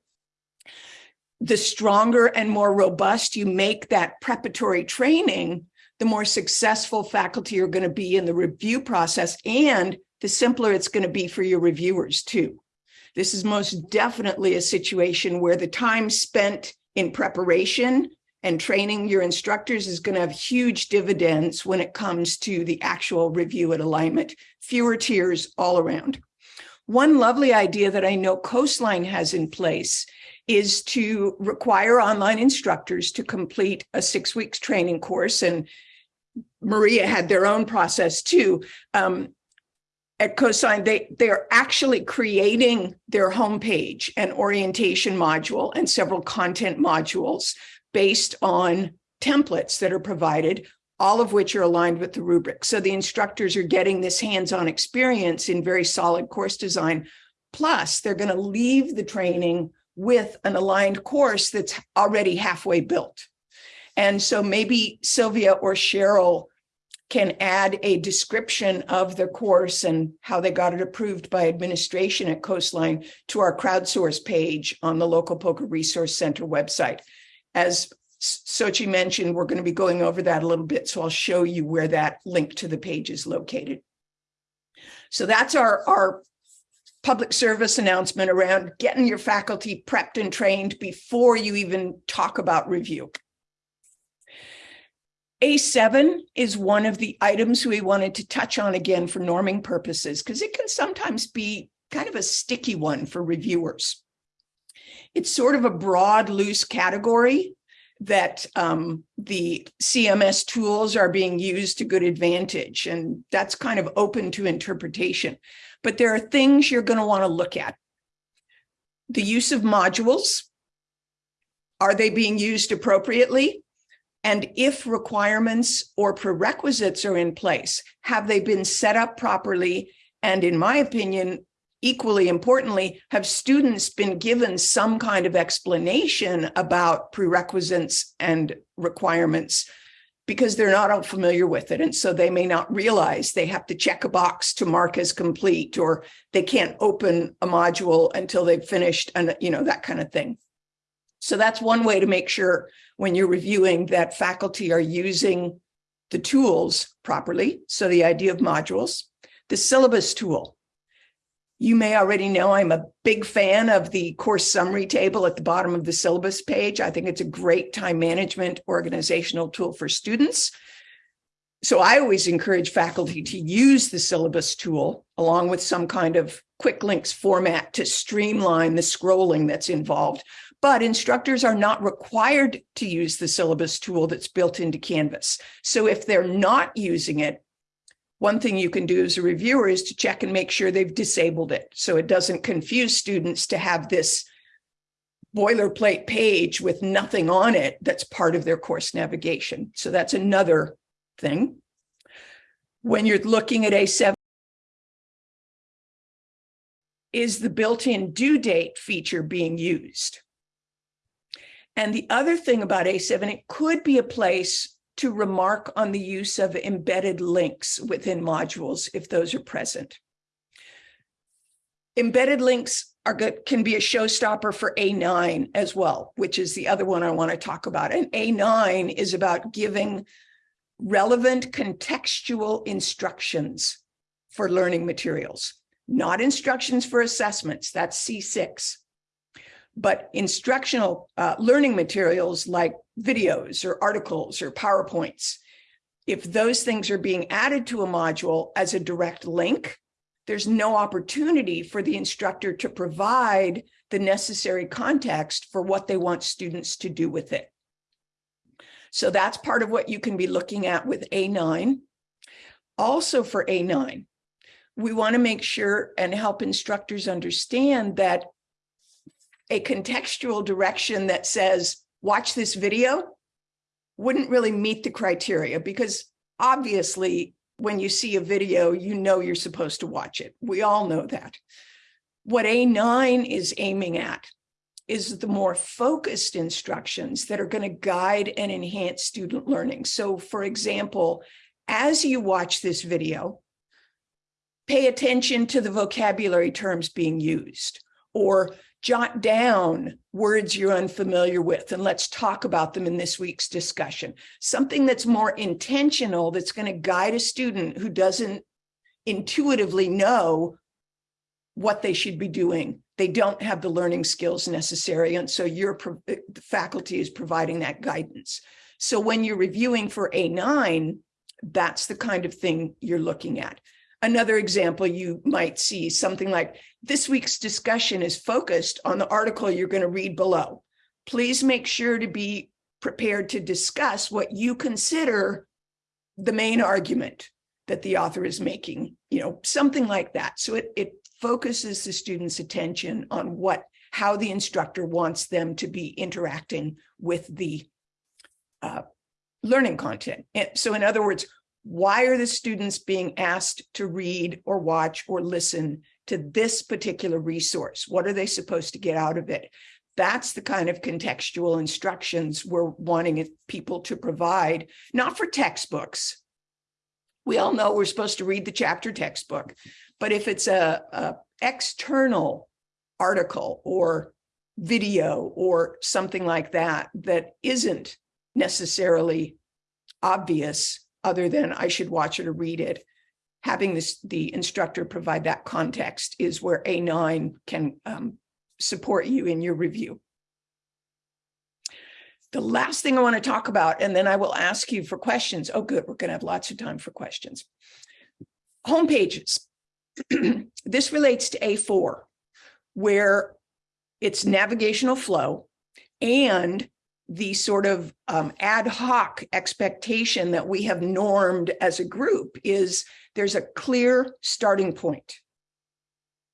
The stronger and more robust you make that preparatory training, the more successful faculty are going to be in the review process and the simpler it's going to be for your reviewers too. This is most definitely a situation where the time spent in preparation and training your instructors is going to have huge dividends when it comes to the actual review and alignment. Fewer tears all around. One lovely idea that I know Coastline has in place is to require online instructors to complete a six weeks training course. And Maria had their own process too. Um, at Coastline, they, they are actually creating their homepage and orientation module and several content modules based on templates that are provided, all of which are aligned with the rubric. So the instructors are getting this hands-on experience in very solid course design. Plus, they're going to leave the training with an aligned course that's already halfway built. And so maybe Sylvia or Cheryl can add a description of the course and how they got it approved by administration at Coastline to our crowdsource page on the local POCR resource center website. As Sochi mentioned, we're going to be going over that a little bit, so I'll show you where that link to the page is located. So that's our, our public service announcement around getting your faculty prepped and trained before you even talk about review. A7 is one of the items we wanted to touch on again for norming purposes, because it can sometimes be kind of a sticky one for reviewers. It's sort of a broad, loose category that um, the CMS tools are being used to good advantage, and that's kind of open to interpretation. But there are things you're going to want to look at. The use of modules. Are they being used appropriately? And if requirements or prerequisites are in place, have they been set up properly? And in my opinion, equally importantly, have students been given some kind of explanation about prerequisites and requirements because they're not all familiar with it. And so they may not realize they have to check a box to mark as complete, or they can't open a module until they've finished and, you know, that kind of thing. So that's one way to make sure when you're reviewing that faculty are using the tools properly. So the idea of modules, the syllabus tool. You may already know I'm a big fan of the course summary table at the bottom of the syllabus page. I think it's a great time management organizational tool for students. So I always encourage faculty to use the syllabus tool along with some kind of quick links format to streamline the scrolling that's involved but instructors are not required to use the syllabus tool that's built into Canvas. So if they're not using it, one thing you can do as a reviewer is to check and make sure they've disabled it so it doesn't confuse students to have this boilerplate page with nothing on it that's part of their course navigation. So that's another thing. When you're looking at A7, is the built-in due date feature being used? And the other thing about A7, it could be a place to remark on the use of embedded links within modules if those are present. Embedded links are good, can be a showstopper for A9 as well, which is the other one I want to talk about. And A9 is about giving relevant contextual instructions for learning materials, not instructions for assessments, that's C6. But instructional uh, learning materials like videos or articles or PowerPoints, if those things are being added to a module as a direct link, there's no opportunity for the instructor to provide the necessary context for what they want students to do with it. So that's part of what you can be looking at with A9. Also for A9, we want to make sure and help instructors understand that a contextual direction that says, watch this video wouldn't really meet the criteria because obviously when you see a video, you know you're supposed to watch it. We all know that. What A9 is aiming at is the more focused instructions that are going to guide and enhance student learning. So for example, as you watch this video, pay attention to the vocabulary terms being used or jot down words you're unfamiliar with and let's talk about them in this week's discussion. Something that's more intentional that's going to guide a student who doesn't intuitively know what they should be doing. They don't have the learning skills necessary. And so your uh, the faculty is providing that guidance. So when you're reviewing for A9, that's the kind of thing you're looking at. Another example you might see something like this week's discussion is focused on the article you're going to read below. Please make sure to be prepared to discuss what you consider the main argument that the author is making, you know, something like that. So it, it focuses the student's attention on what, how the instructor wants them to be interacting with the uh, learning content. And so in other words, why are the students being asked to read or watch or listen to this particular resource? What are they supposed to get out of it? That's the kind of contextual instructions we're wanting people to provide, not for textbooks. We all know we're supposed to read the chapter textbook, but if it's a, a external article or video or something like that, that isn't necessarily obvious, other than I should watch it or read it. Having this, the instructor provide that context is where A9 can um, support you in your review. The last thing I want to talk about, and then I will ask you for questions. Oh, good, we're going to have lots of time for questions. Home pages. this relates to A4, where it's navigational flow and the sort of um, ad hoc expectation that we have normed as a group is there's a clear starting point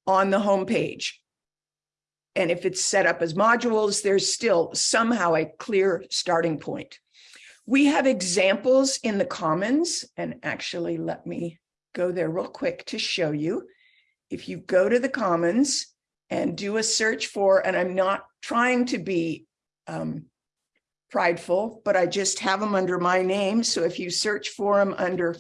on the homepage. And if it's set up as modules, there's still somehow a clear starting point. We have examples in the Commons, and actually let me go there real quick to show you. If you go to the Commons and do a search for, and I'm not trying to be um, prideful, but I just have them under my name. So if you search for them under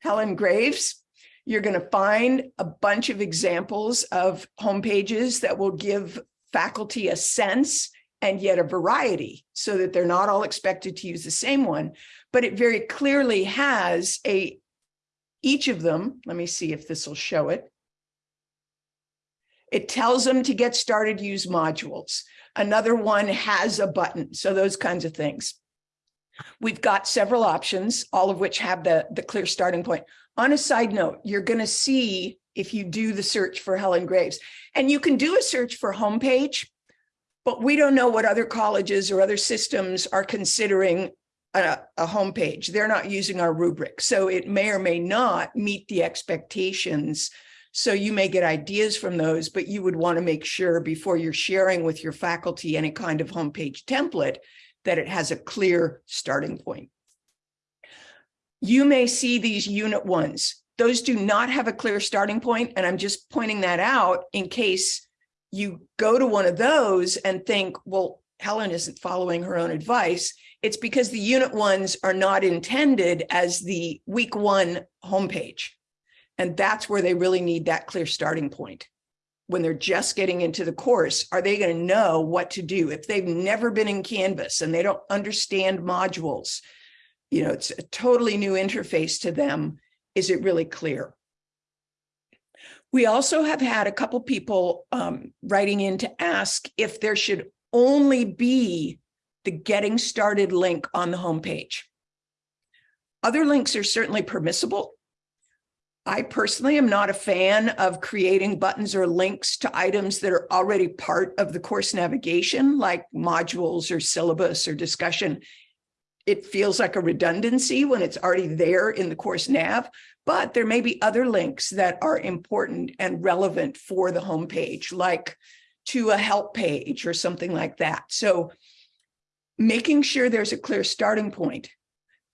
Helen Graves, you're going to find a bunch of examples of homepages that will give faculty a sense and yet a variety so that they're not all expected to use the same one, but it very clearly has a, each of them, let me see if this will show it. It tells them to get started, use modules. Another one has a button. So those kinds of things. We've got several options, all of which have the, the clear starting point. On a side note, you're going to see if you do the search for Helen Graves, and you can do a search for homepage, but we don't know what other colleges or other systems are considering a, a homepage. They're not using our rubric. So it may or may not meet the expectations so you may get ideas from those, but you would want to make sure before you're sharing with your faculty any kind of homepage template that it has a clear starting point. You may see these unit ones. Those do not have a clear starting point, and I'm just pointing that out in case you go to one of those and think, well, Helen isn't following her own advice. It's because the unit ones are not intended as the week one homepage. And that's where they really need that clear starting point. when they're just getting into the course, are they going to know what to do if they've never been in Canvas and they don't understand modules? You know, it's a totally new interface to them. Is it really clear? We also have had a couple people um, writing in to ask if there should only be the getting started link on the homepage. Other links are certainly permissible. I personally am not a fan of creating buttons or links to items that are already part of the course navigation, like modules or syllabus or discussion. It feels like a redundancy when it's already there in the course nav, but there may be other links that are important and relevant for the homepage, like to a help page or something like that. So making sure there's a clear starting point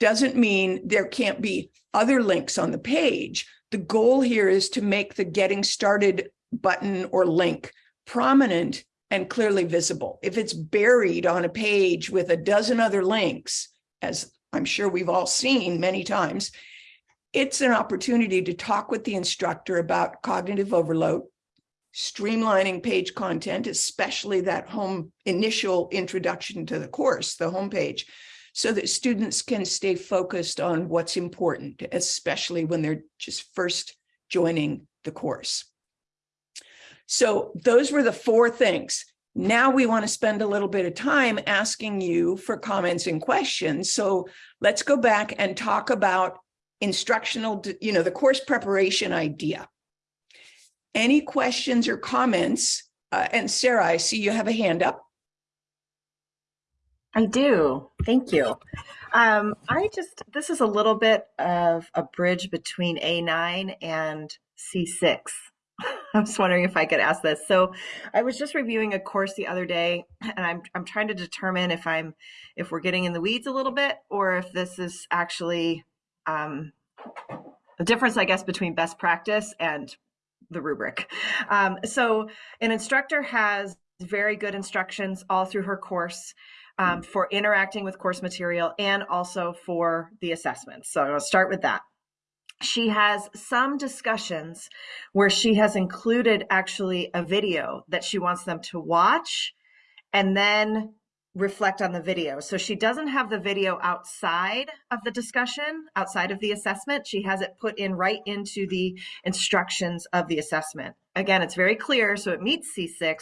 doesn't mean there can't be other links on the page. The goal here is to make the getting started button or link prominent and clearly visible. If it's buried on a page with a dozen other links, as I'm sure we've all seen many times, it's an opportunity to talk with the instructor about cognitive overload, streamlining page content, especially that home initial introduction to the course, the homepage, so that students can stay focused on what's important, especially when they're just first joining the course. So those were the four things. Now we want to spend a little bit of time asking you for comments and questions. So let's go back and talk about instructional, you know, the course preparation idea. Any questions or comments? Uh, and Sarah, I see you have a hand up. I do. Thank you. Um, I just, this is a little bit of a bridge between A9 and C6. I was wondering if I could ask this. So I was just reviewing a course the other day and I'm, I'm trying to determine if I'm, if we're getting in the weeds a little bit or if this is actually um, the difference, I guess, between best practice and the rubric. Um, so an instructor has very good instructions all through her course um, for interacting with course material and also for the assessments. So I'll start with that. She has some discussions where she has included actually a video that she wants them to watch and then reflect on the video. So she doesn't have the video outside of the discussion, outside of the assessment. She has it put in right into the instructions of the assessment. Again, it's very clear, so it meets C6,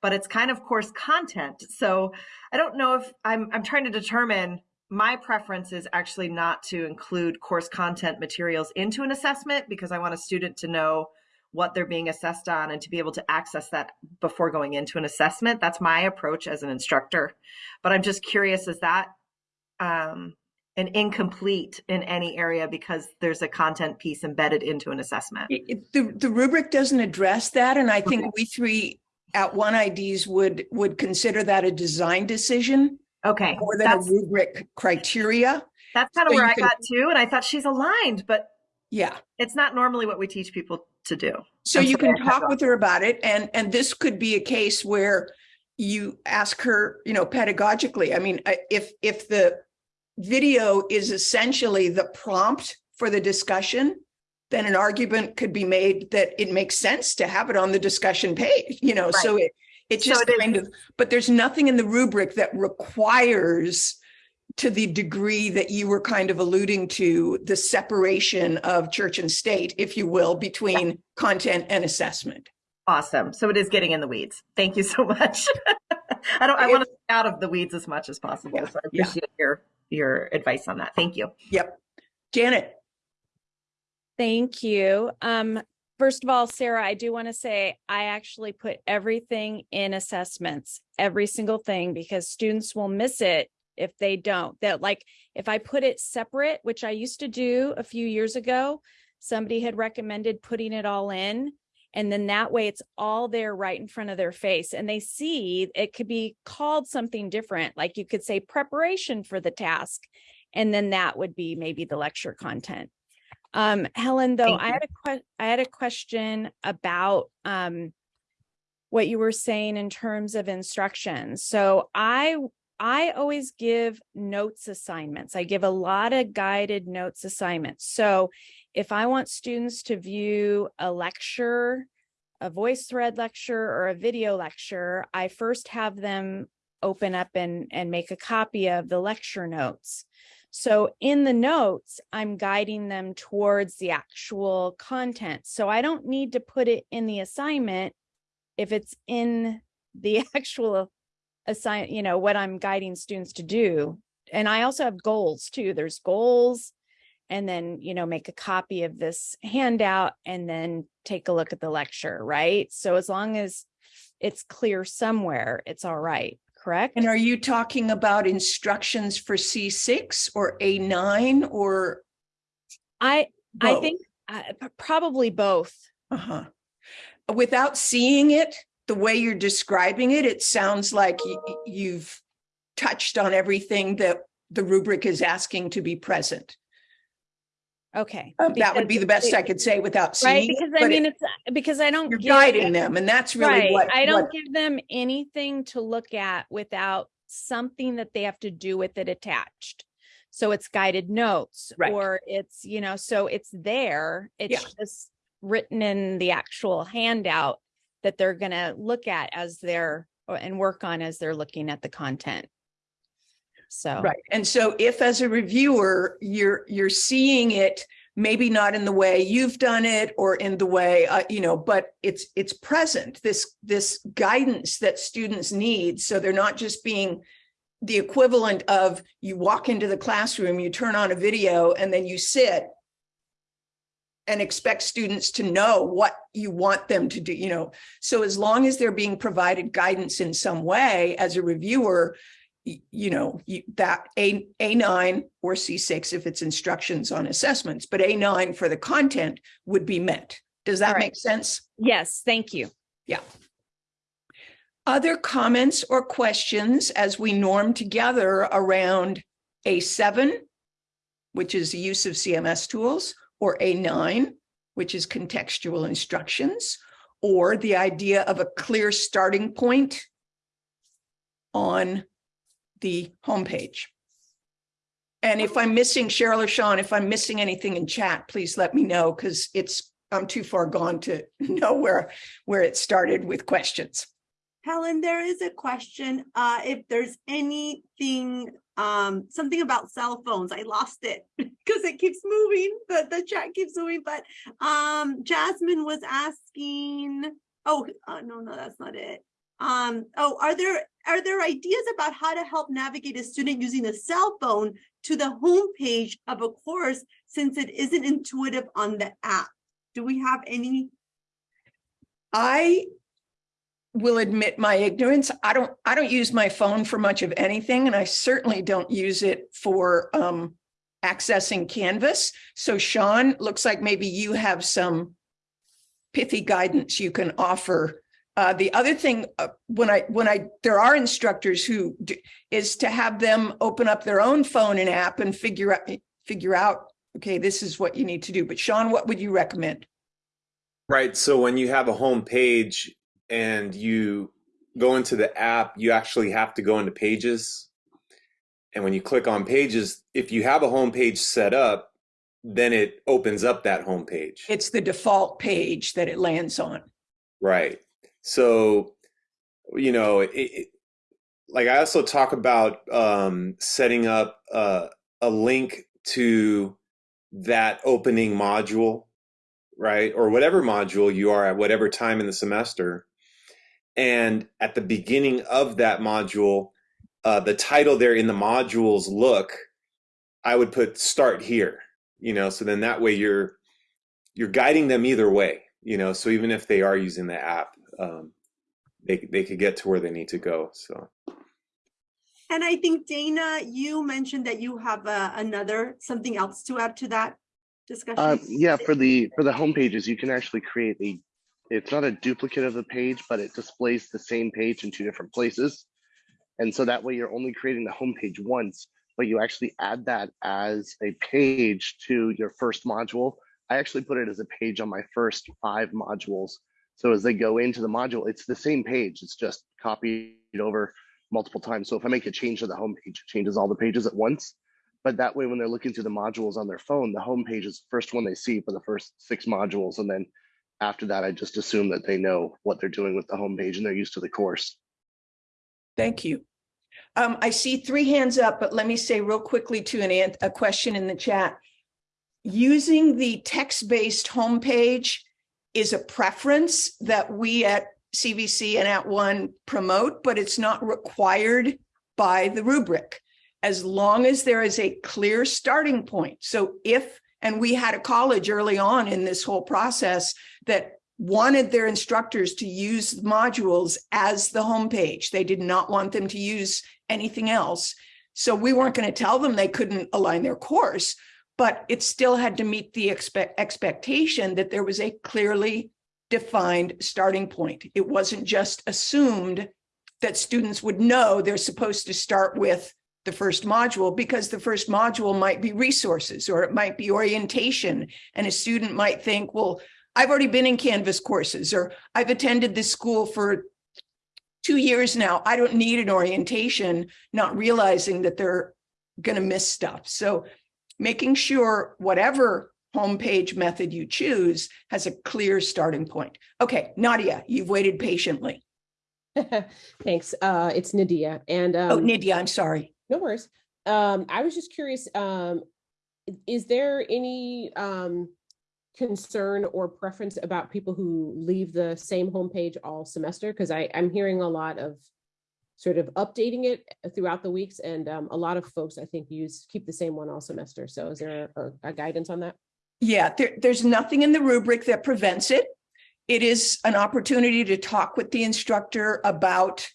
but it's kind of course content. So I don't know if I'm, I'm trying to determine my preference is actually not to include course content materials into an assessment because I want a student to know what they're being assessed on and to be able to access that before going into an assessment. That's my approach as an instructor. But I'm just curious, is that um, an incomplete in any area because there's a content piece embedded into an assessment? It, the, the rubric doesn't address that. And I think okay. we three @ONE IDs would would consider that a design decision. Okay. More than that's, a rubric criteria. That's kind of so where I can, got to. And I thought she's aligned, but yeah, it's not normally what we teach people to do. So I'm you can talk with her about it. And, and this could be a case where you ask her, you know, pedagogically. I mean, if, if the video is essentially the prompt for the discussion, then an argument could be made that it makes sense to have it on the discussion page, you know, right. so it, it just so it kind is. of, but there's nothing in the rubric that requires to the degree that you were kind of alluding to the separation of church and state, if you will, between yeah. content and assessment. Awesome. So it is getting in the weeds. Thank you so much. I don't I want to out of the weeds as much as possible. Yeah. So I appreciate yeah. your your advice on that. Thank you. Yep. Janet. Thank you. Um, first of all, Sarah, I do want to say I actually put everything in assessments, every single thing, because students will miss it if they don't that like if i put it separate which i used to do a few years ago somebody had recommended putting it all in and then that way it's all there right in front of their face and they see it could be called something different like you could say preparation for the task and then that would be maybe the lecture content um helen though i had a i had a question about um what you were saying in terms of instructions so i I always give notes assignments. I give a lot of guided notes assignments. So if I want students to view a lecture a voice thread lecture or a video lecture, I first have them open up and, and make a copy of the lecture notes. So in the notes, I'm guiding them towards the actual content. So I don't need to put it in the assignment if it's in the actual assign, you know, what I'm guiding students to do. And I also have goals too. There's goals and then, you know, make a copy of this handout and then take a look at the lecture, right? So as long as it's clear somewhere, it's all right, correct? And are you talking about instructions for C6 or A9 or? I, I think uh, probably both. Uh-huh. Without seeing it, the way you're describing it, it sounds like you've touched on everything that the rubric is asking to be present. Okay. Uh, That would be the best it- I could say without Right, seeing it. because I mean, it- it's, because I don't. You're give guiding them- and that's really Right, what. I don't give them anything to look at without something that they have to do with it attached. So it's guided notes Right. or it's, you know, so it's there. Yeah. It's just written in the actual handout that they're gonna look at as they're and work on as they're looking at the content. So. Right. And so if as a reviewer, you're, you're seeing it, maybe not in the way you've done it or in the way, uh, you know, but it's, it's present, this, this guidance that students need. So they're not just being the equivalent of you walk into the classroom, you turn on a video and then you sit and expect students to know what you want them to do, you know. So as long as they're being provided guidance in some way as a reviewer, you know, you, that A, A9 or C6 if it's instructions on assessments, but A9 for the content would be met. Does that right. make sense? Yes, thank you. Yeah. Other comments or questions as we norm together around A7, which is the use of CMS tools, or A9, which is contextual instructions, or the idea of a clear starting point on the homepage. And if I'm missing Cheryl or Sean, if I'm missing anything in chat, please let me know because it's, I'm too far gone to know where, where it started with questions. Helen, there is a question, uh, if there's anything, um, something about cell phones, I lost it. Cause it keeps moving, the, the chat keeps moving, but, um, Jasmine was asking, oh, uh, no, no, that's not it. Um, oh, are there, are there ideas about how to help navigate a student using a cell phone to the homepage of a course since it isn't intuitive on the app? Do we have any? I will admit my ignorance. I don't, I don't use my phone for much of anything, and I certainly don't use it for um, accessing Canvas. So Sean, looks like maybe you have some pithy guidance you can offer. Uh, the other thing, uh, when I, when I, there are instructors who do, is to have them open up their own phone and app and figure out, figure out, okay, this is what you need to do. But Sean, what would you recommend? Right. So when you have a home page and you go into the app, you actually have to go into pages. And when you click on pages, if you have a home page set up, then it opens up that home page. It's the default page that it lands on. Right. So, you know, it, it, like I also talk about um, setting up uh, a link to that opening module, right? Or whatever module you are at whatever time in the semester. And at the beginning of that module, uh, the title there in the modules look, I would put start here, you know, so then that way you're you're guiding them either way, you know, so even if they are using the app, um, they they could get to where they need to go. So And I think Dana, you mentioned that you have uh, another, something else to add to that discussion. Uh, yeah, for the for the home pages, you can actually create a. It's not a duplicate of the page, but it displays the same page in two different places, and so that way you're only creating the home page once, but you actually add that as a page to your first module. I actually put it as a page on my first five modules. So as they go into the module, it's the same page. It's just copied over multiple times. So if I make a change to the home page, it changes all the pages at once. But that way, when they're looking through the modules on their phone, the home page is the first one they see for the first six modules. And then after that, I just assume that they know what they're doing with the homepage and they're used to the course. Thank you. Um, I see three hands up, but let me say real quickly to an- a question in the chat. Using the text-based homepage is a preference that we at CVC and @ONE promote, but it's not required by the rubric. As long as there is a clear starting point. So if, and we had a college early on in this whole process that wanted their instructors to use modules as the homepage. They did not want them to use anything else. So we weren't going to tell them they couldn't align their course, but it still had to meet the expect expectation that there was a clearly defined starting point. It wasn't just assumed that students would know they're supposed to start with the first module because the first module might be resources or it might be orientation. And a student might think, well, I've already been in Canvas courses or I've attended this school for two years now. I don't need an orientation, not realizing that they're going to miss stuff. So making sure whatever homepage method you choose has a clear starting point. Okay, Nadia, you've waited patiently. Thanks. Uh, it's Nadia and Oh, Nadia, I'm sorry. no worries. Um, I was just curious, um, is there any um concern or preference about people who leave the same homepage all semester? Because I'm hearing a lot of sort of updating it throughout the weeks and um, a lot of folks, I think, use, keep the same one all semester. So is there a, a guidance on that? Yeah, there, there's nothing in the rubric that prevents it. It is an opportunity to talk with the instructor about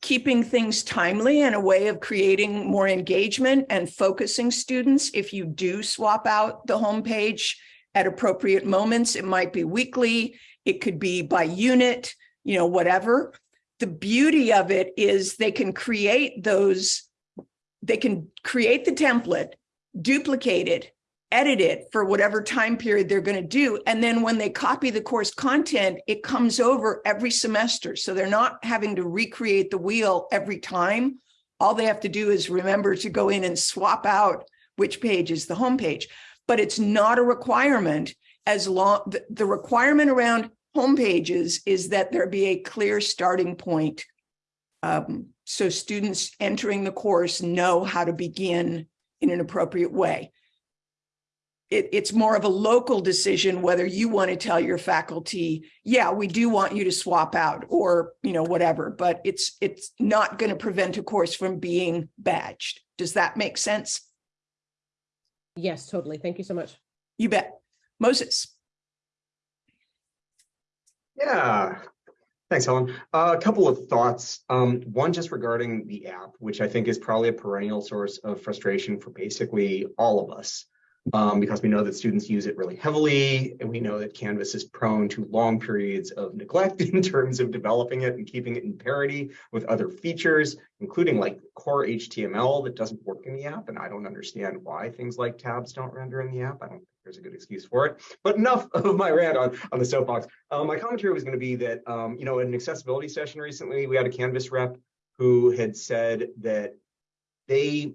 keeping things timely and a way of creating more engagement and focusing students. If you do swap out the homepage at appropriate moments, it might be weekly, it could be by unit, you know, whatever. The beauty of it is they can create those, they can create the template, duplicate it, edit it for whatever time period they're going to do. And then when they copy the course content, it comes over every semester. So they're not having to recreate the wheel every time. All they have to do is remember to go in and swap out which page is the home page. But it's not a requirement as long, the requirement around home pages is that there be a clear starting point. Um, so students entering the course know how to begin in an appropriate way it, it's more of a local decision whether you want to tell your faculty, yeah, we do want you to swap out or, you know, whatever, but it's, it's not going to prevent a course from being badged. Does that make sense? Yes, totally. Thank you so much. You bet. Moses, Yeah, thanks, Helen. Uh, a couple of thoughts. Um, one just regarding the app, which I think is probably a perennial source of frustration for basically all of us. Um, because we know that students use it really heavily, and we know that Canvas is prone to long periods of neglect in terms of developing it and keeping it in parity with other features, including like core HTML that doesn't work in the app. And I don't understand why things like tabs don't render in the app. I don't there's a good excuse for it. But enough of my rant on, on the soapbox. Uh, my commentary was going to be that, um, you know, in an accessibility session recently, we had a Canvas rep who had said that they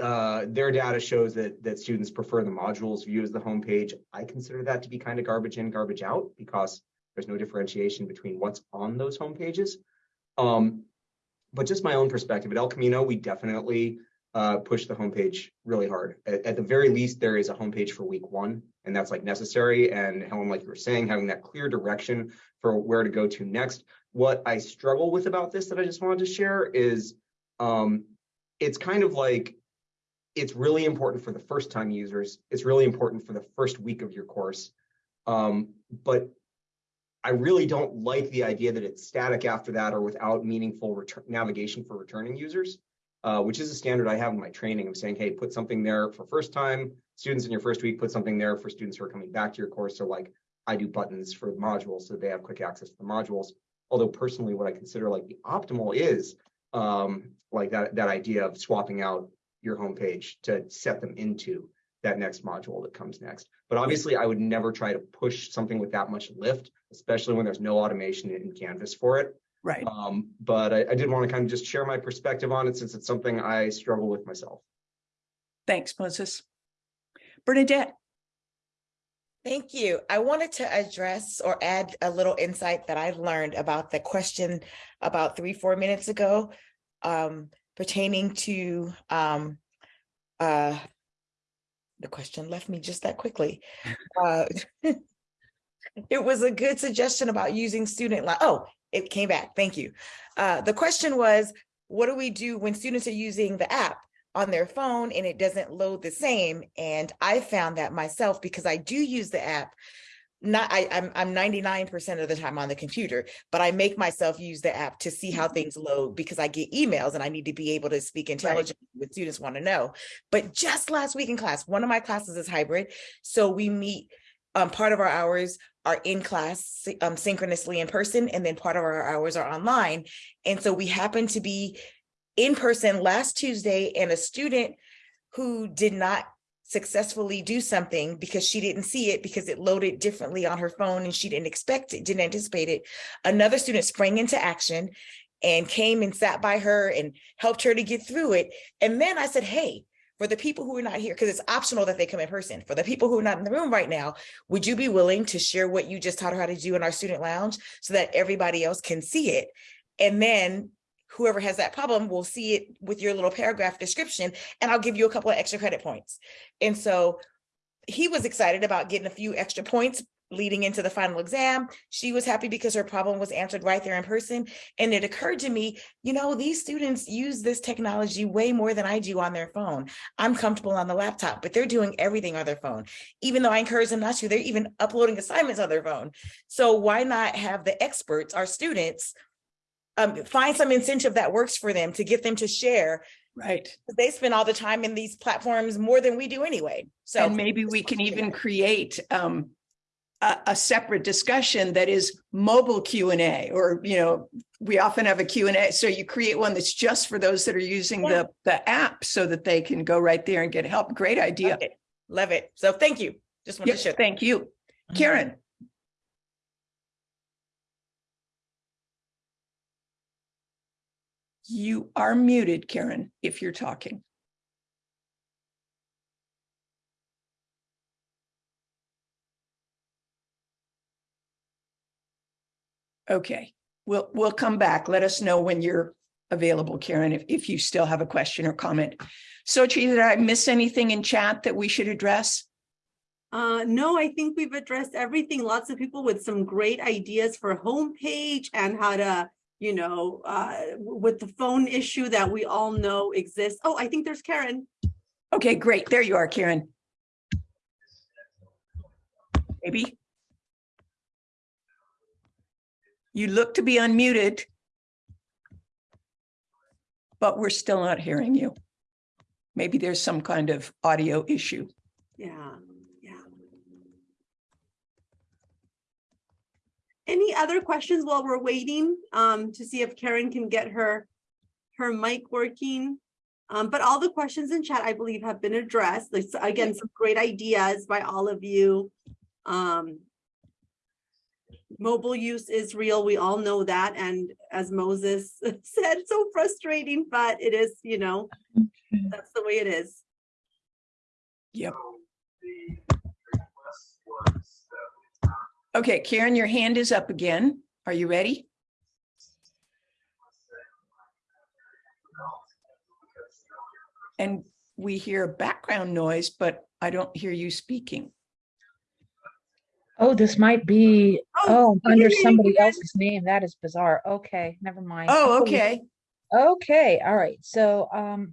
uh, their data shows that that students prefer the modules view as the homepage. I consider that to be kind of garbage in, garbage out because there's no differentiation between what's on those homepages. Um, but just my own perspective at El Camino, we definitely uh, push the homepage really hard. At, at the very least, there is a homepage for week one, and that's like necessary. And Helen, like you were saying, having that clear direction for where to go to next. What I struggle with about this that I just wanted to share is um, it's kind of like it's really important for the first time users. It's really important for the first week of your course. Um, but I really don't like the idea that it's static after that or without meaningful navigation for returning users, uh, which is a standard I have in my training of saying, hey, put something there for first time students in your first week, put something there for students who are coming back to your course. So like I do buttons for the modules so they have quick access to the modules. Although personally, what I consider like the optimal is um, like that, that idea of swapping out your homepage to set them into that next module that comes next. But obviously, I would never try to push something with that much lift, especially when there's no automation in Canvas for it. Right. Um, but I, I did want to kind of just share my perspective on it since it's something I struggle with myself. Thanks, Moses. Bernadette, Thank you. I wanted to address or add a little insight that I learned about the question about three, four minutes ago um, pertaining to um, uh, the question left me just that quickly. Uh, it was a good suggestion about using student line. Oh, it came back. Thank you. Uh, the question was, what do we do when students are using the app? on their phone and it doesn't load the same. And I found that myself because I do use the app. Not I, I'm I'm 99% of the time on the computer, but I make myself use the app to see how things load because I get emails and I need to be able to speak intelligently with students want to know. But just last week in class, one of my classes is hybrid. So we meet um, part of our hours are in class um, synchronously in person, and then part of our hours are online. And so we happen to be in person last Tuesday and a student who did not successfully do something because she didn't see it because it loaded differently on her phone and she didn't expect it, didn't anticipate it. Another student sprang into action and came and sat by her and helped her to get through it. And then I said, hey, for the people who are not here, because it's optional that they come in person, for the people who are not in the room right now, would you be willing to share what you just taught her how to do in our student lounge so that everybody else can see it? And then whoever has that problem will see it with your little paragraph description and I'll give you a couple of extra credit points. And so he was excited about getting a few extra points leading into the final exam. She was happy because her problem was answered right there in person. And it occurred to me, you know, these students use this technology way more than I do on their phone. I'm comfortable on the laptop, but they're doing everything on their phone. Even though I encourage them not to, they're even uploading assignments on their phone. So why not have the experts, our students, um, find some incentive that works for them to get them to share. Right. They spend all the time in these platforms more than we do anyway. So and maybe we can even create um, a, a, separate discussion that is mobile Q and A, or you know, we often have a Q and A. So you create one that's just for those that are using yeah. the the app, so that they can go right there and get help. Great idea. Love it. Love it. So thank you. Just want yep, to share. Thank you, mm-hmm. Karen. You are muted, Karen, if you're talking. Okay, we'll we'll come back. Let us know when you're available, Karen, if, if you still have a question or comment. So, did I miss anything in chat that we should address? Uh, no, I think we've addressed everything. Lots of people with some great ideas for homepage and how to you know, uh, with the phone issue that we all know exists. Oh, I think there's Karen. Okay, great. There you are, Karen. Maybe. You look to be unmuted, but we're still not hearing you. Maybe there's some kind of audio issue. Yeah. Yeah. Any other questions while we're waiting um, to see if Karen can get her her mic working? Um, but all the questions in chat, I believe, have been addressed. There's, again, some great ideas by all of you. Um, mobile use is real. We all know that. And as Moses said, so frustrating, but it is, you know, mm-hmm. that's the way it is. Yep. Um, okay, Karen, your hand is up again. Are you ready? And we hear background noise, but I don't hear you speaking. Oh, this might be, oh, under somebody else's name. That is bizarre. Okay, never mind. Oh, okay. Okay, all right. So um,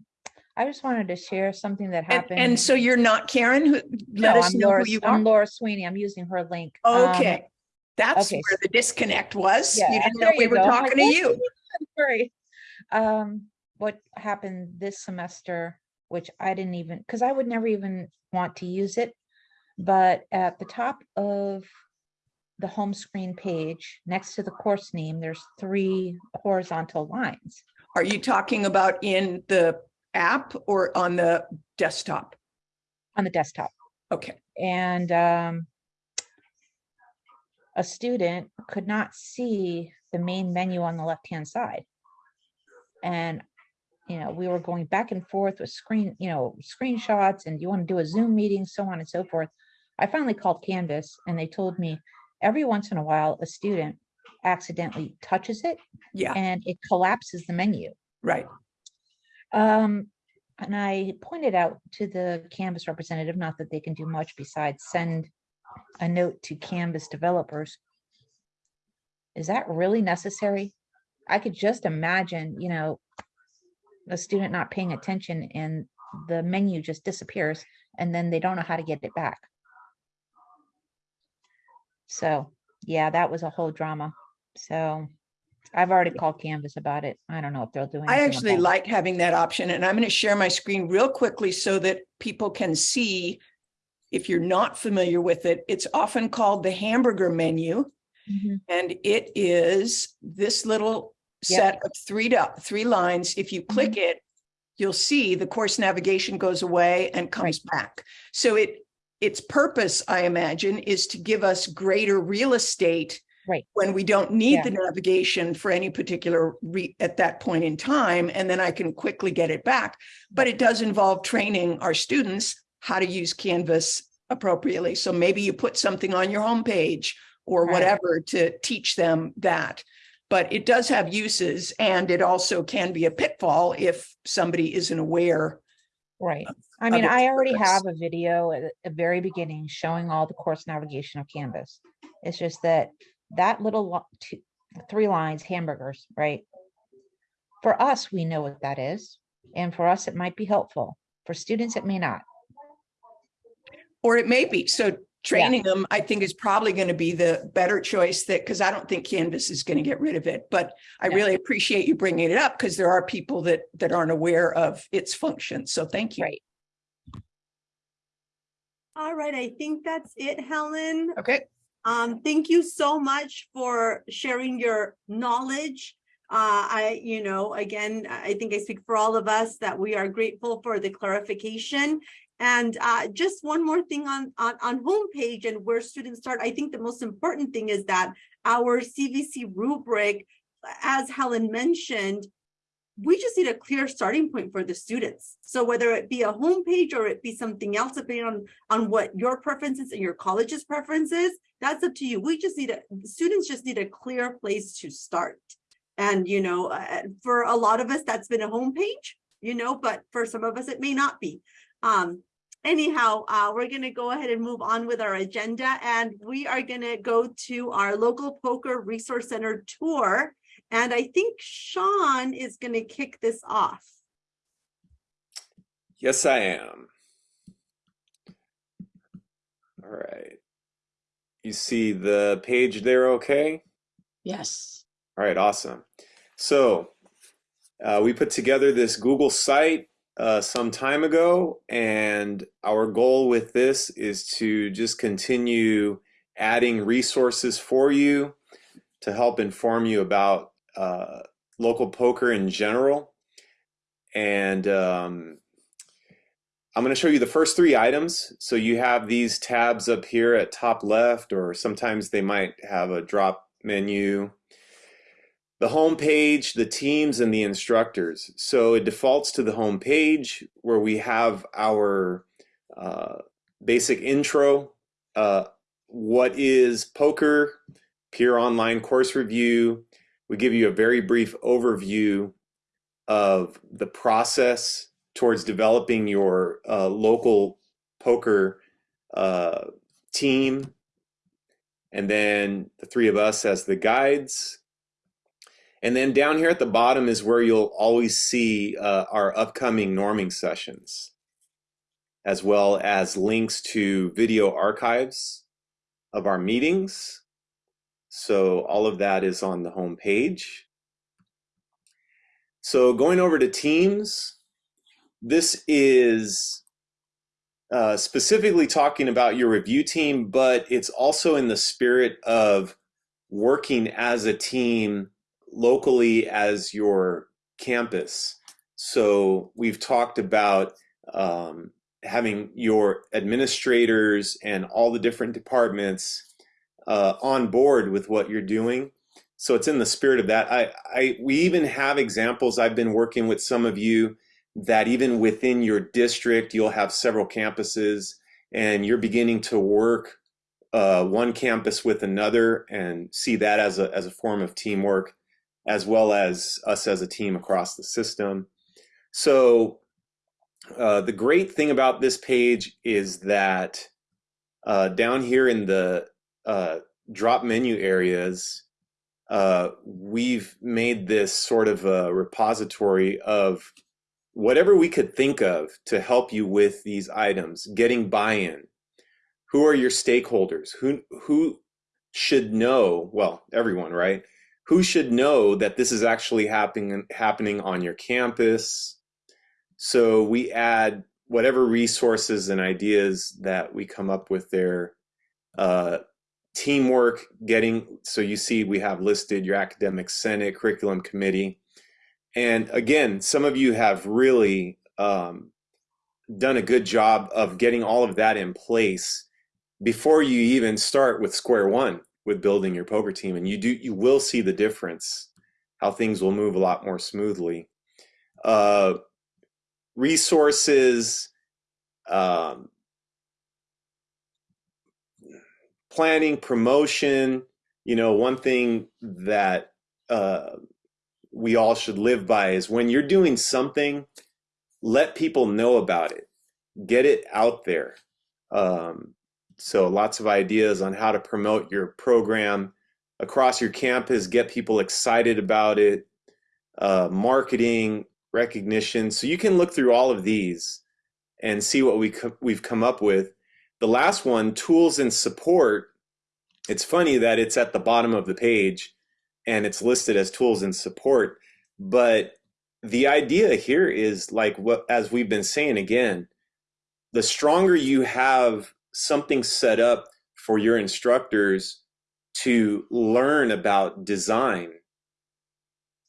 I just wanted to share something that happened. and so you're not Karen, who, let No, us I'm know Laura, who you I'm. Laura Sweeney. I'm using her link. Um, Okay, that's okay, where the disconnect was. You didn't know we you were go. I'm like, talking to "What? you. Sorry. Um, what happened this semester, which I didn't even, because I would never even want to use it. But at the top of the home screen page, next to the course name, there's three horizontal lines. Are you talking about in the app or on the desktop? on the desktop. Okay, And um, a student could not see the main menu on the left-hand side. And, you know, we were going back and forth with screen, you know, screenshots and you want to do a Zoom meeting, so on and so forth. I finally called Canvas and they told me every once in a while, a student accidentally touches it Yeah, and it collapses the menu. right. Um, and I pointed out to the Canvas representative, not that they can do much besides send a note to Canvas developers. Is that really necessary? I could just imagine, you know, a student not paying attention and the menu just disappears and then they don't know how to get it back. So, yeah, that was a whole drama. So I've already called Canvas about it. I don't know if they'll do anything. I actually about it. like having that option and I'm going to share my screen real quickly so that people can see. If you're not familiar with it, it's often called the hamburger menu. Mhm. And it is this little Yep. set of three three lines. If you click it, you'll see the course navigation goes away and comes back. So it, its purpose, I imagine, is to give us greater real estate Right. when we don't need Yeah. the navigation for any particular re, at that point in time, and then I can quickly get it back. But it does involve training our students how to use Canvas appropriately. So maybe you put something on your homepage or Right. whatever to teach them that. But it does have uses and it also can be a pitfall if somebody isn't aware. Right. I mean, I already purpose. have a video at the very beginning showing all the course navigation of Canvas. It's just that that little two, three lines, hamburgers, right? For us, we know what that is. And for us, it might be helpful. For students, it may not. Or it may be. So training them, I think is probably going to be the better choice that, because I don't think Canvas is going to get rid of it. But I Yeah. really appreciate you bringing it up because there are people that, that aren't aware of its function. So thank you. Right. All right, I think that's it, Helen. Okay. Um, thank you so much for sharing your knowledge. Uh, I, you know, again, I think I speak for all of us that we are grateful for the clarification. And uh, just one more thing on, on, on homepage and where students start. I think the most important thing is that our CVC rubric, as Helen mentioned, we just need a clear starting point for the students. So whether it be a homepage or it be something else, depending on, on what your preferences and your college's preferences, that's up to you. We just need a, students just need a clear place to start. And, you know, uh, for a lot of us, that's been a homepage, you know, but for some of us, it may not be. Um, anyhow, uh, we're gonna go ahead and move on with our agenda and we are gonna go to our local POCR resource center tour. And I think Sean is gonna kick this off. Yes, I am. All right. You see the page there okay? Yes. All right, awesome. So uh, we put together this Google site uh, some time ago, and our goal with this is to just continue adding resources for you to help inform you about uh, local POCR in general. And um, I'm going to show you the first three items. So you have these tabs up here at top left, or sometimes they might have a drop menu the home page, the teams, and the instructors. So it defaults to the home page where we have our uh, basic intro. Uh, what is POCR? Peer online course review. We give you a very brief overview of the process towards developing your uh, local POCR uh, team. And then the three of us as the guides. And then down here at the bottom is where you'll always see uh, our upcoming norming sessions, as well as links to video archives of our meetings. So all of that is on the home page. So going over to Teams, this is uh, specifically talking about your review team, but it's also in the spirit of working as a team locally as your campus. So we've talked about um, having your administrators and all the different departments uh, on board with what you're doing. So it's in the spirit of that. I, I, we even have examples. I've been working with some of you that even within your district, you'll have several campuses, and you're beginning to work uh, one campus with another and see that as a, as a form of teamwork, as well as us as a team across the system. So uh, the great thing about this page is that uh, down here in the uh, drop menu areas, uh, we've made this sort of a repository of whatever we could think of to help you with these items, getting buy-in. Who are your stakeholders? Who who should know? Well, everyone, right? Who should know that this is actually happening happening on your campus? So we add whatever resources and ideas that we come up with there. Uh, teamwork, getting so you see we have listed your academic senate, curriculum committee, and again, some of you have really um, done a good job of getting all of that in place before you even start with square one with building your POCR team. And you do, you will see the difference, how things will move a lot more smoothly. Uh, resources, um, planning, promotion. You know, one thing that uh, we all should live by is when you're doing something, let people know about it, get it out there. Um, so lots of ideas on how to promote your program across your campus, get people excited about it, uh, marketing, recognition. So you can look through all of these and see what we co we've come up with. The last one, tools and support. It's funny that it's at the bottom of the page and it's listed as tools and support. But the idea here is like what, as we've been saying again, the stronger you have something set up for your instructors to learn about design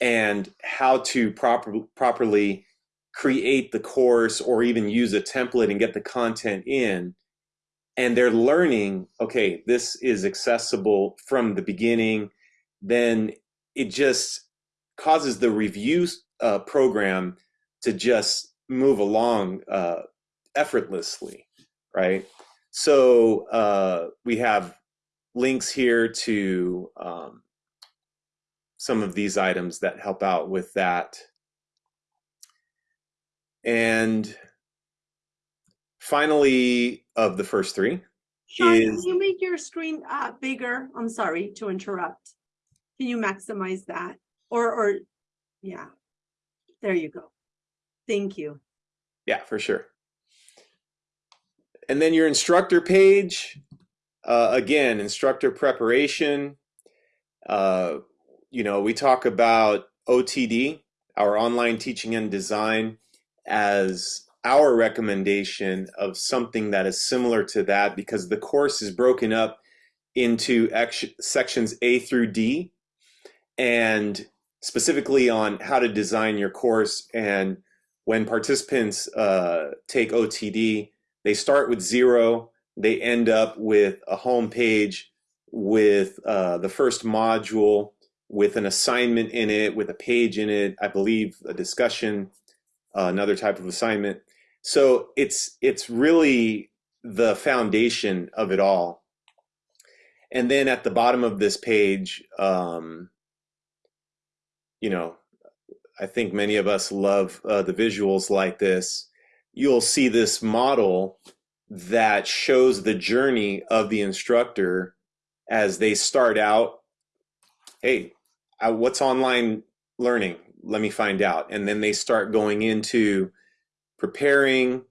and how to proper, properly create the course or even use a template and get the content in and they're learning okay this is accessible from the beginning then it just causes the review uh, program to just move along uh, effortlessly, right? So uh, we have links here to um, some of these items that help out with that. And finally, of the first three, Sean, is can you make your screen uh, bigger? I'm sorry to interrupt. Can you maximize that? Or, or, yeah, there you go. Thank you. Yeah, for sure. And then your instructor page, uh, again, instructor preparation. Uh, you know, we talk about OTD, our online teaching and design, as our recommendation of something that is similar to that because the course is broken up into sections A through D and specifically on how to design your course. And when participants uh, take OTD, they start with zero, they end up with a home page with uh, the first module with an assignment in it, with a page in it, I believe a discussion, uh, another type of assignment. So it's it's really the foundation of it all. And then at the bottom of this page, um, you know, I think many of us love uh, the visuals like this. You'll see this model that shows the journey of the instructor as they start out. Hey, uh, what's online learning? Let me find out. And then they start going into preparing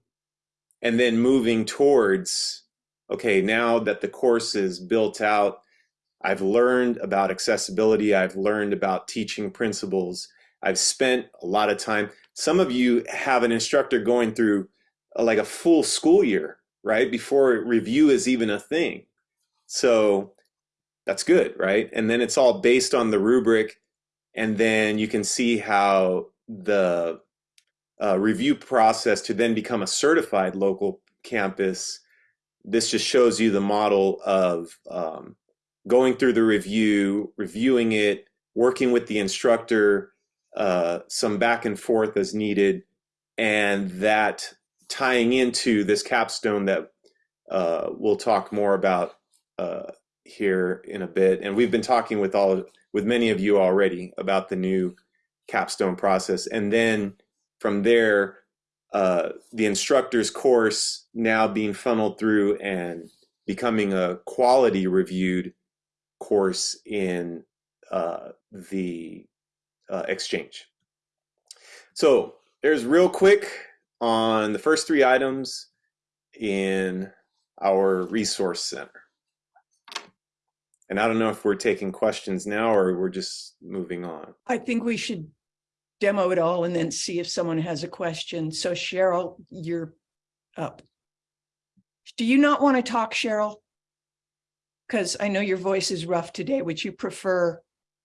and then moving towards, okay, now that the course is built out, I've learned about accessibility. I've learned about teaching principles. I've spent a lot of time. Some of you have an instructor going through a, like a full school year, right? Before review is even a thing. So that's good, right? And then it's all based on the rubric. And then you can see how the uh, review process to then become a certified local campus. This just shows you the model of um, going through the review, reviewing it, working with the instructor, uh, some back and forth as needed, and that tying into this capstone that uh, we'll talk more about uh, here in a bit. And we've been talking with all with many of you already about the new capstone process. And then from there, uh, the instructor's course now being funneled through and becoming a quality reviewed course in uh, the uh, exchange. So there's real quick on the first three items in our resource center. And I don't know if we're taking questions now or we're just moving on. I think we should demo it all and then see if someone has a question. So Cheryl, you're up. Do you not want to talk, Cheryl? Because I know your voice is rough today. Would you prefer?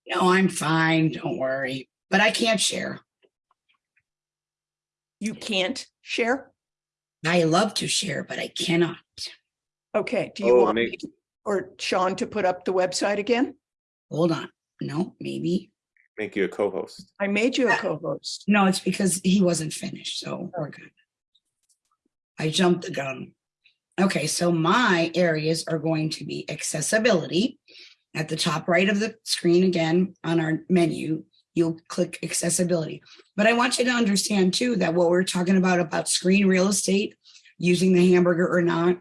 No, I'm fine. Don't worry. But I can't share. You can't share? I love to share, but I cannot. Okay, do you Oh, want me or Sean to put up the website again? Hold on. No, maybe. Make you a co-host. I made you a co-host. No, it's because he wasn't finished, so we're oh. good. I jumped the gun. Okay, so my areas are going to be accessibility. At the top right of the screen, again, on our menu, you'll click accessibility. But I want you to understand too, that what we're talking about, about screen real estate, using the hamburger or not,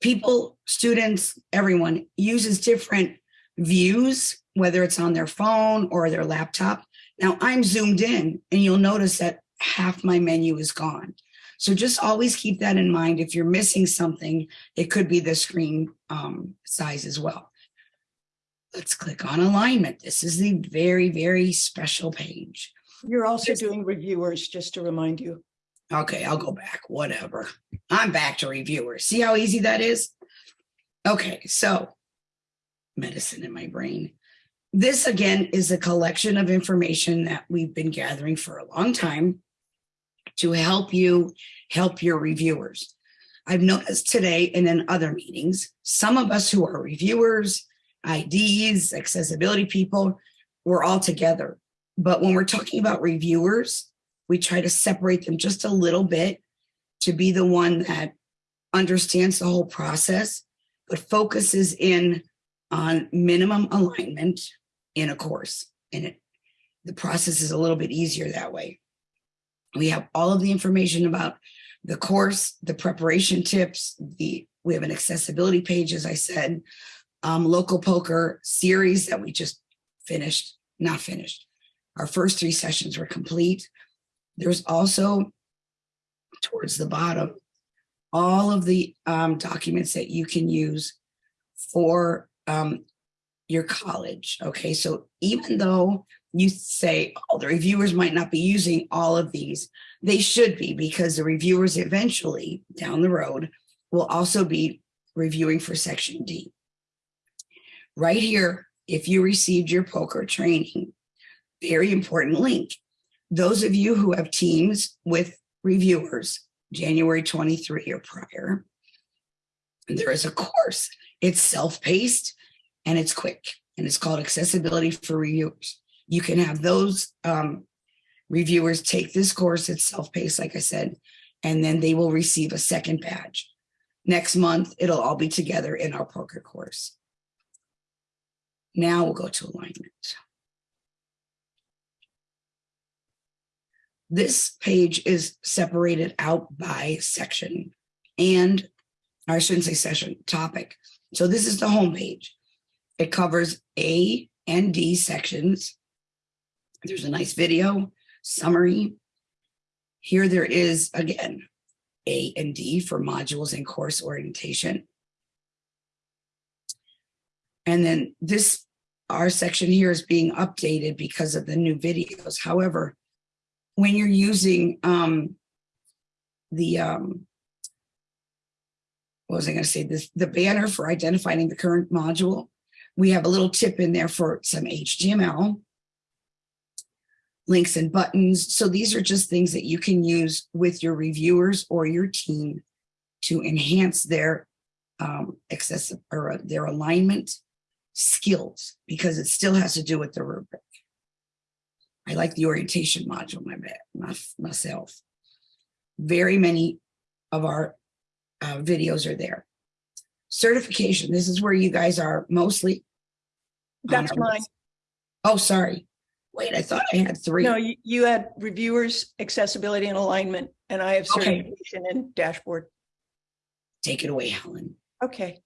people, students, everyone uses different views, whether it's on their phone or their laptop. Now I'm zoomed in and you'll notice that half my menu is gone. So just always keep that in mind. If you're missing something, it could be the screen um, size as well. Let's click on alignment. This is the very, very special page. You're also doing reviewers, just to remind you. Okay, I'll go back, whatever. I'm back to reviewers. See how easy that is? Okay, so medicine in my brain. This again is a collection of information that we've been gathering for a long time to help you help your reviewers. I've noticed today and in other meetings, some of us who are reviewers, IDs, accessibility people, we're all together. But when we're talking about reviewers, we try to separate them just a little bit to be the one that understands the whole process, but focuses in on minimum alignment in a course. And it, the process is a little bit easier that way. We have all of the information about the course, the preparation tips, the we have an accessibility page, as I said, um, local POCR series that we just finished, not finished. Our first three sessions were complete. There's also towards the bottom, all of the um, documents that you can use for um, your college. Okay, so even though you say, oh, the reviewers might not be using all of these, they should be because the reviewers eventually down the road will also be reviewing for section D. Right here, if you received your POCR training, very important link. Those of you who have teams with reviewers, January 23 or prior, there is a course. It's self-paced and it's quick and it's called accessibility for reviewers. You can have those um, reviewers take this course. It's self-paced, like I said, and then they will receive a second badge. Next month, it'll all be together in our POCR course. Now we'll go to alignment. This page is separated out by section and I shouldn't say session topic. So this is the home page. It covers A and D sections. There's a nice video summary. Here there is again, A and D for modules and course orientation. And then this, our section here is being updated because of the new videos. However, when you're using um, the, um, what was I going to say, this, the banner for identifying the current module, we have a little tip in there for some HTML, links and buttons. So these are just things that you can use with your reviewers or your team to enhance their um, access or their alignment skills because it still has to do with the rubric. I like the orientation module, my, myself. Very many of our uh, videos are there. Certification, this is where you guys are mostly. That's mine. list. Oh, sorry. Wait, I thought I had three. No, you, you had reviewers, accessibility and alignment, and I have Okay. certification and dashboard. Take it away, Helen. Okay.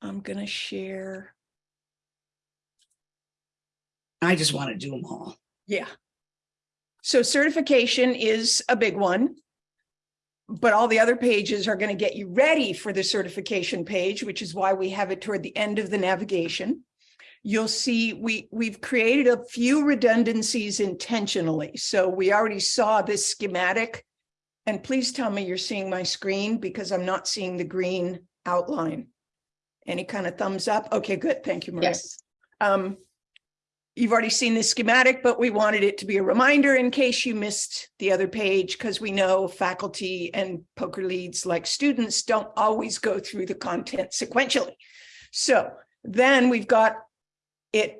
I'm gonna share. I just want to do them all. Yeah. So certification is a big one. But all the other pages are going to get you ready for the certification page, which is why we have it toward the end of the navigation. You'll see we, we've created a few redundancies intentionally. So we already saw this schematic. And please tell me you're seeing my screen because I'm not seeing the green outline. Any kind of thumbs up? Okay, good. Thank you, Maria. Yes. Um, you've already seen this schematic, but we wanted it to be a reminder in case you missed the other page, because we know faculty and POCR leads like students don't always go through the content sequentially. So then we've got it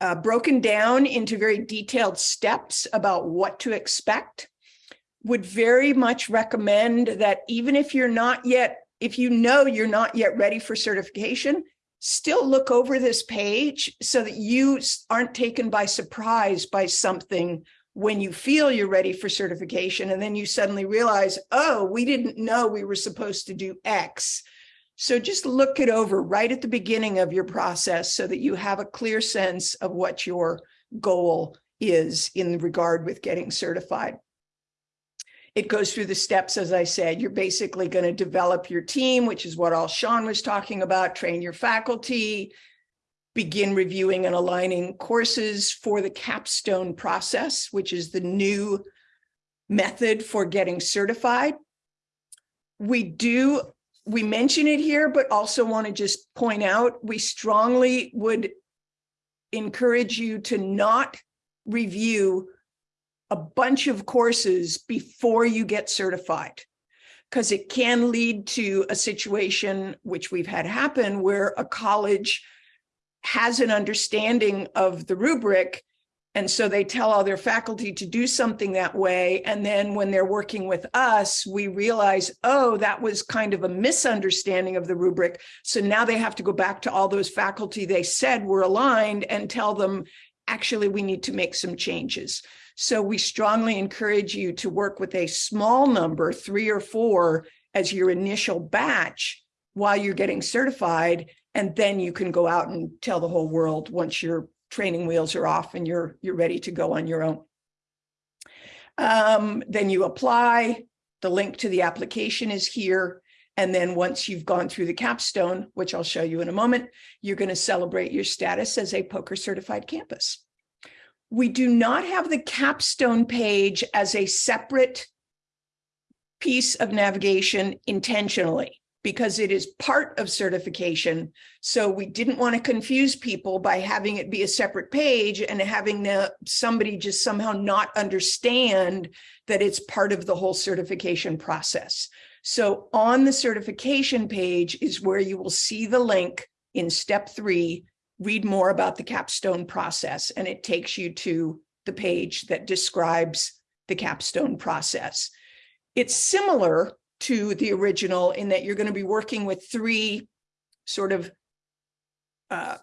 uh, broken down into very detailed steps about what to expect. Would very much recommend that even if you're not yet, if you know you're not yet ready for certification, still look over this page so that you aren't taken by surprise by something when you feel you're ready for certification and then you suddenly realize, oh, we didn't know we were supposed to do X. So just look it over right at the beginning of your process so that you have a clear sense of what your goal is in regard with getting certified. It goes through the steps, as I said, you're basically going to develop your team, which is what all Sean was talking about, train your faculty, begin reviewing and aligning courses for the capstone process, which is the new method for getting certified. We do, we mention it here, but also want to just point out, we strongly would encourage you to not review a bunch of courses before you get certified. Because it can lead to a situation which we've had happen where a college has an understanding of the rubric. And so they tell all their faculty to do something that way. And then when they're working with us, we realize, oh, that was kind of a misunderstanding of the rubric. So now they have to go back to all those faculty they said were aligned and tell them, actually, we need to make some changes. So we strongly encourage you to work with a small number, three or four, as your initial batch while you're getting certified. And then you can go out and tell the whole world once your training wheels are off and you're you're ready to go on your own. Um, then you apply. The link to the application is here. And then once you've gone through the capstone, which I'll show you in a moment, you're going to celebrate your status as a POCR certified campus. We do not have the capstone page as a separate piece of navigation intentionally because it is part of certification. So we didn't want to confuse people by having it be a separate page and having the, somebody just somehow not understand that it's part of the whole certification process. So on the certification page is where you will see the link in step three read more about the capstone process and it takes you to the page that describes the capstone process. It's similar to the original in that you're going to be working with three sort of uh,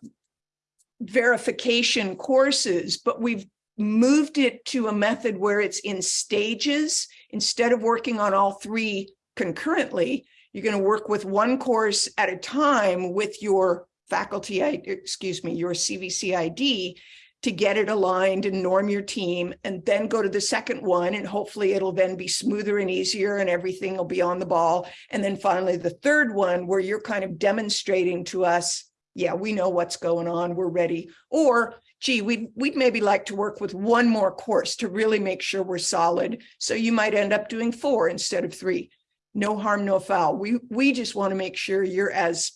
verification courses, but we've moved it to a method where it's in stages. Instead of working on all three concurrently, you're going to work with one course at a time with your faculty, excuse me, your CVC ID to get it aligned and norm your team and then go to the second one and hopefully it'll then be smoother and easier and everything will be on the ball. And then finally the third one where you're kind of demonstrating to us, yeah, we know what's going on, we're ready. Or gee, we'd, we'd maybe like to work with one more course to really make sure we're solid. So you might end up doing four instead of three. No harm, no foul. We, we just want to make sure you're as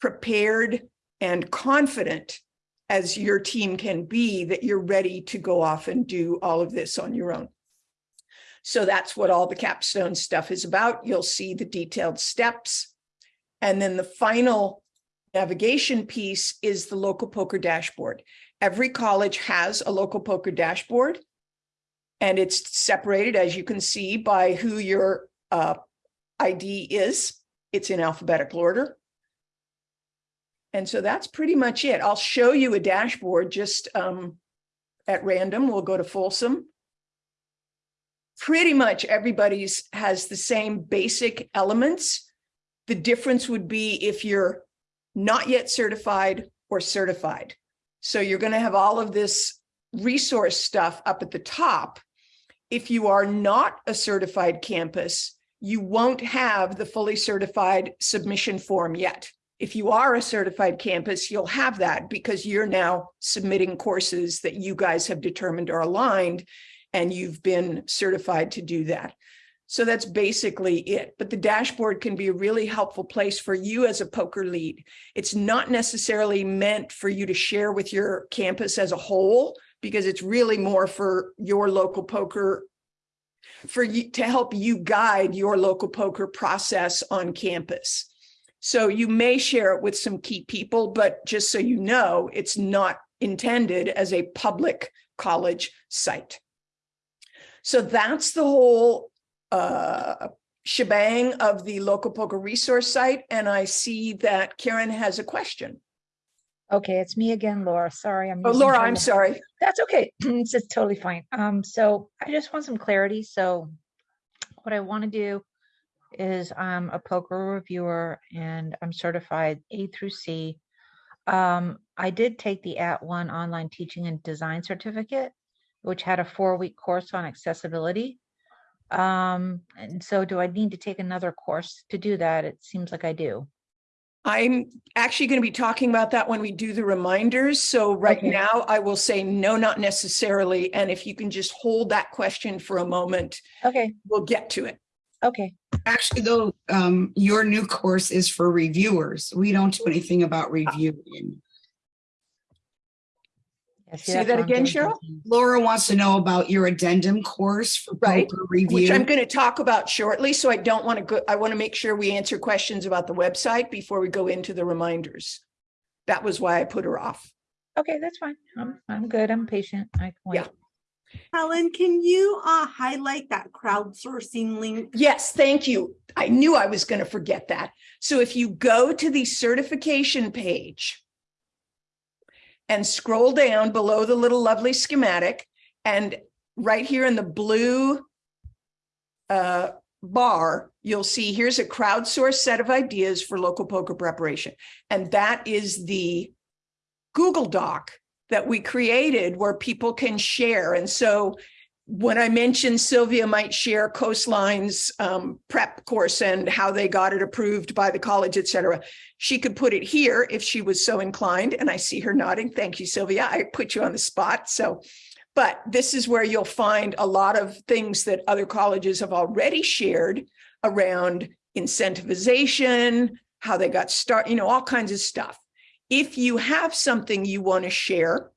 prepared and confident as your team can be that you're ready to go off and do all of this on your own. So that's what all the capstone stuff is about. You'll see the detailed steps. And then the final navigation piece is the local POCR dashboard. Every college has a local POCR dashboard. And it's separated, as you can see, by who your uh, ID is. It's in alphabetical order. And so that's pretty much it. I'll show you a dashboard just um, at random. We'll go to Folsom. Pretty much everybody's has the same basic elements. The difference would be if you're not yet certified or certified. So you're going to have all of this resource stuff up at the top. If you are not a certified campus, you won't have the fully certified submission form yet. If you are a certified campus, you'll have that because you're now submitting courses that you guys have determined are aligned and you've been certified to do that. So that's basically it. But the dashboard can be a really helpful place for you as a POCR lead. It's not necessarily meant for you to share with your campus as a whole, because it's really more for your local POCR for you to help you guide your local POCR process on campus. So you may share it with some key people, but just so you know, it's not intended as a public college site. So that's the whole uh, shebang of the local POCR resource site. And I see that Karen has a question. Okay, it's me again, Laura. Sorry, I'm. Oh, Laura, I'm sorry. That's okay. It's just totally fine. Um, so I just want some clarity. So what I want to do is I'm a POCR reviewer and I'm certified A through C. Um, I did take the @ONE online teaching and design certificate, which had a four-week course on accessibility. Um, and so do I need to take another course to do that? It seems like I do. I'm actually going to be talking about that when we do the reminders. So right Okay. now I will say no, not necessarily. And if you can just hold that question for a moment, Okay, we'll get to it. Okay. Actually, though, um, your new course is for reviewers. We don't do anything about reviewing. Yeah, Say that's that I'm again, Cheryl? Laura wants to know about your addendum course for Right, POCR Which. I'm going to talk about shortly. So I don't want to go, I want to make sure we answer questions about the website before we go into the reminders. That was why I put her off. Okay, that's fine. I'm, I'm good. I'm patient. I can Yeah. Helen, can you uh, highlight that crowdsourcing link? Yes, thank you. I knew I was going to forget that. So if you go to the certification page and scroll down below the little lovely schematic and right here in the blue uh, bar, you'll see here's a crowdsourced set of ideas for local POCR preparation. And that is the Google Doc that we created where people can share. And so when I mentioned Sylvia might share Coastline's um, prep course and how they got it approved by the college, et cetera, she could put it here if she was so inclined. And I see her nodding. Thank you, Sylvia. I put you on the spot. So, but this is where you'll find a lot of things that other colleges have already shared around incentivization, how they got started, you know, all kinds of stuff. If you have something you want to share,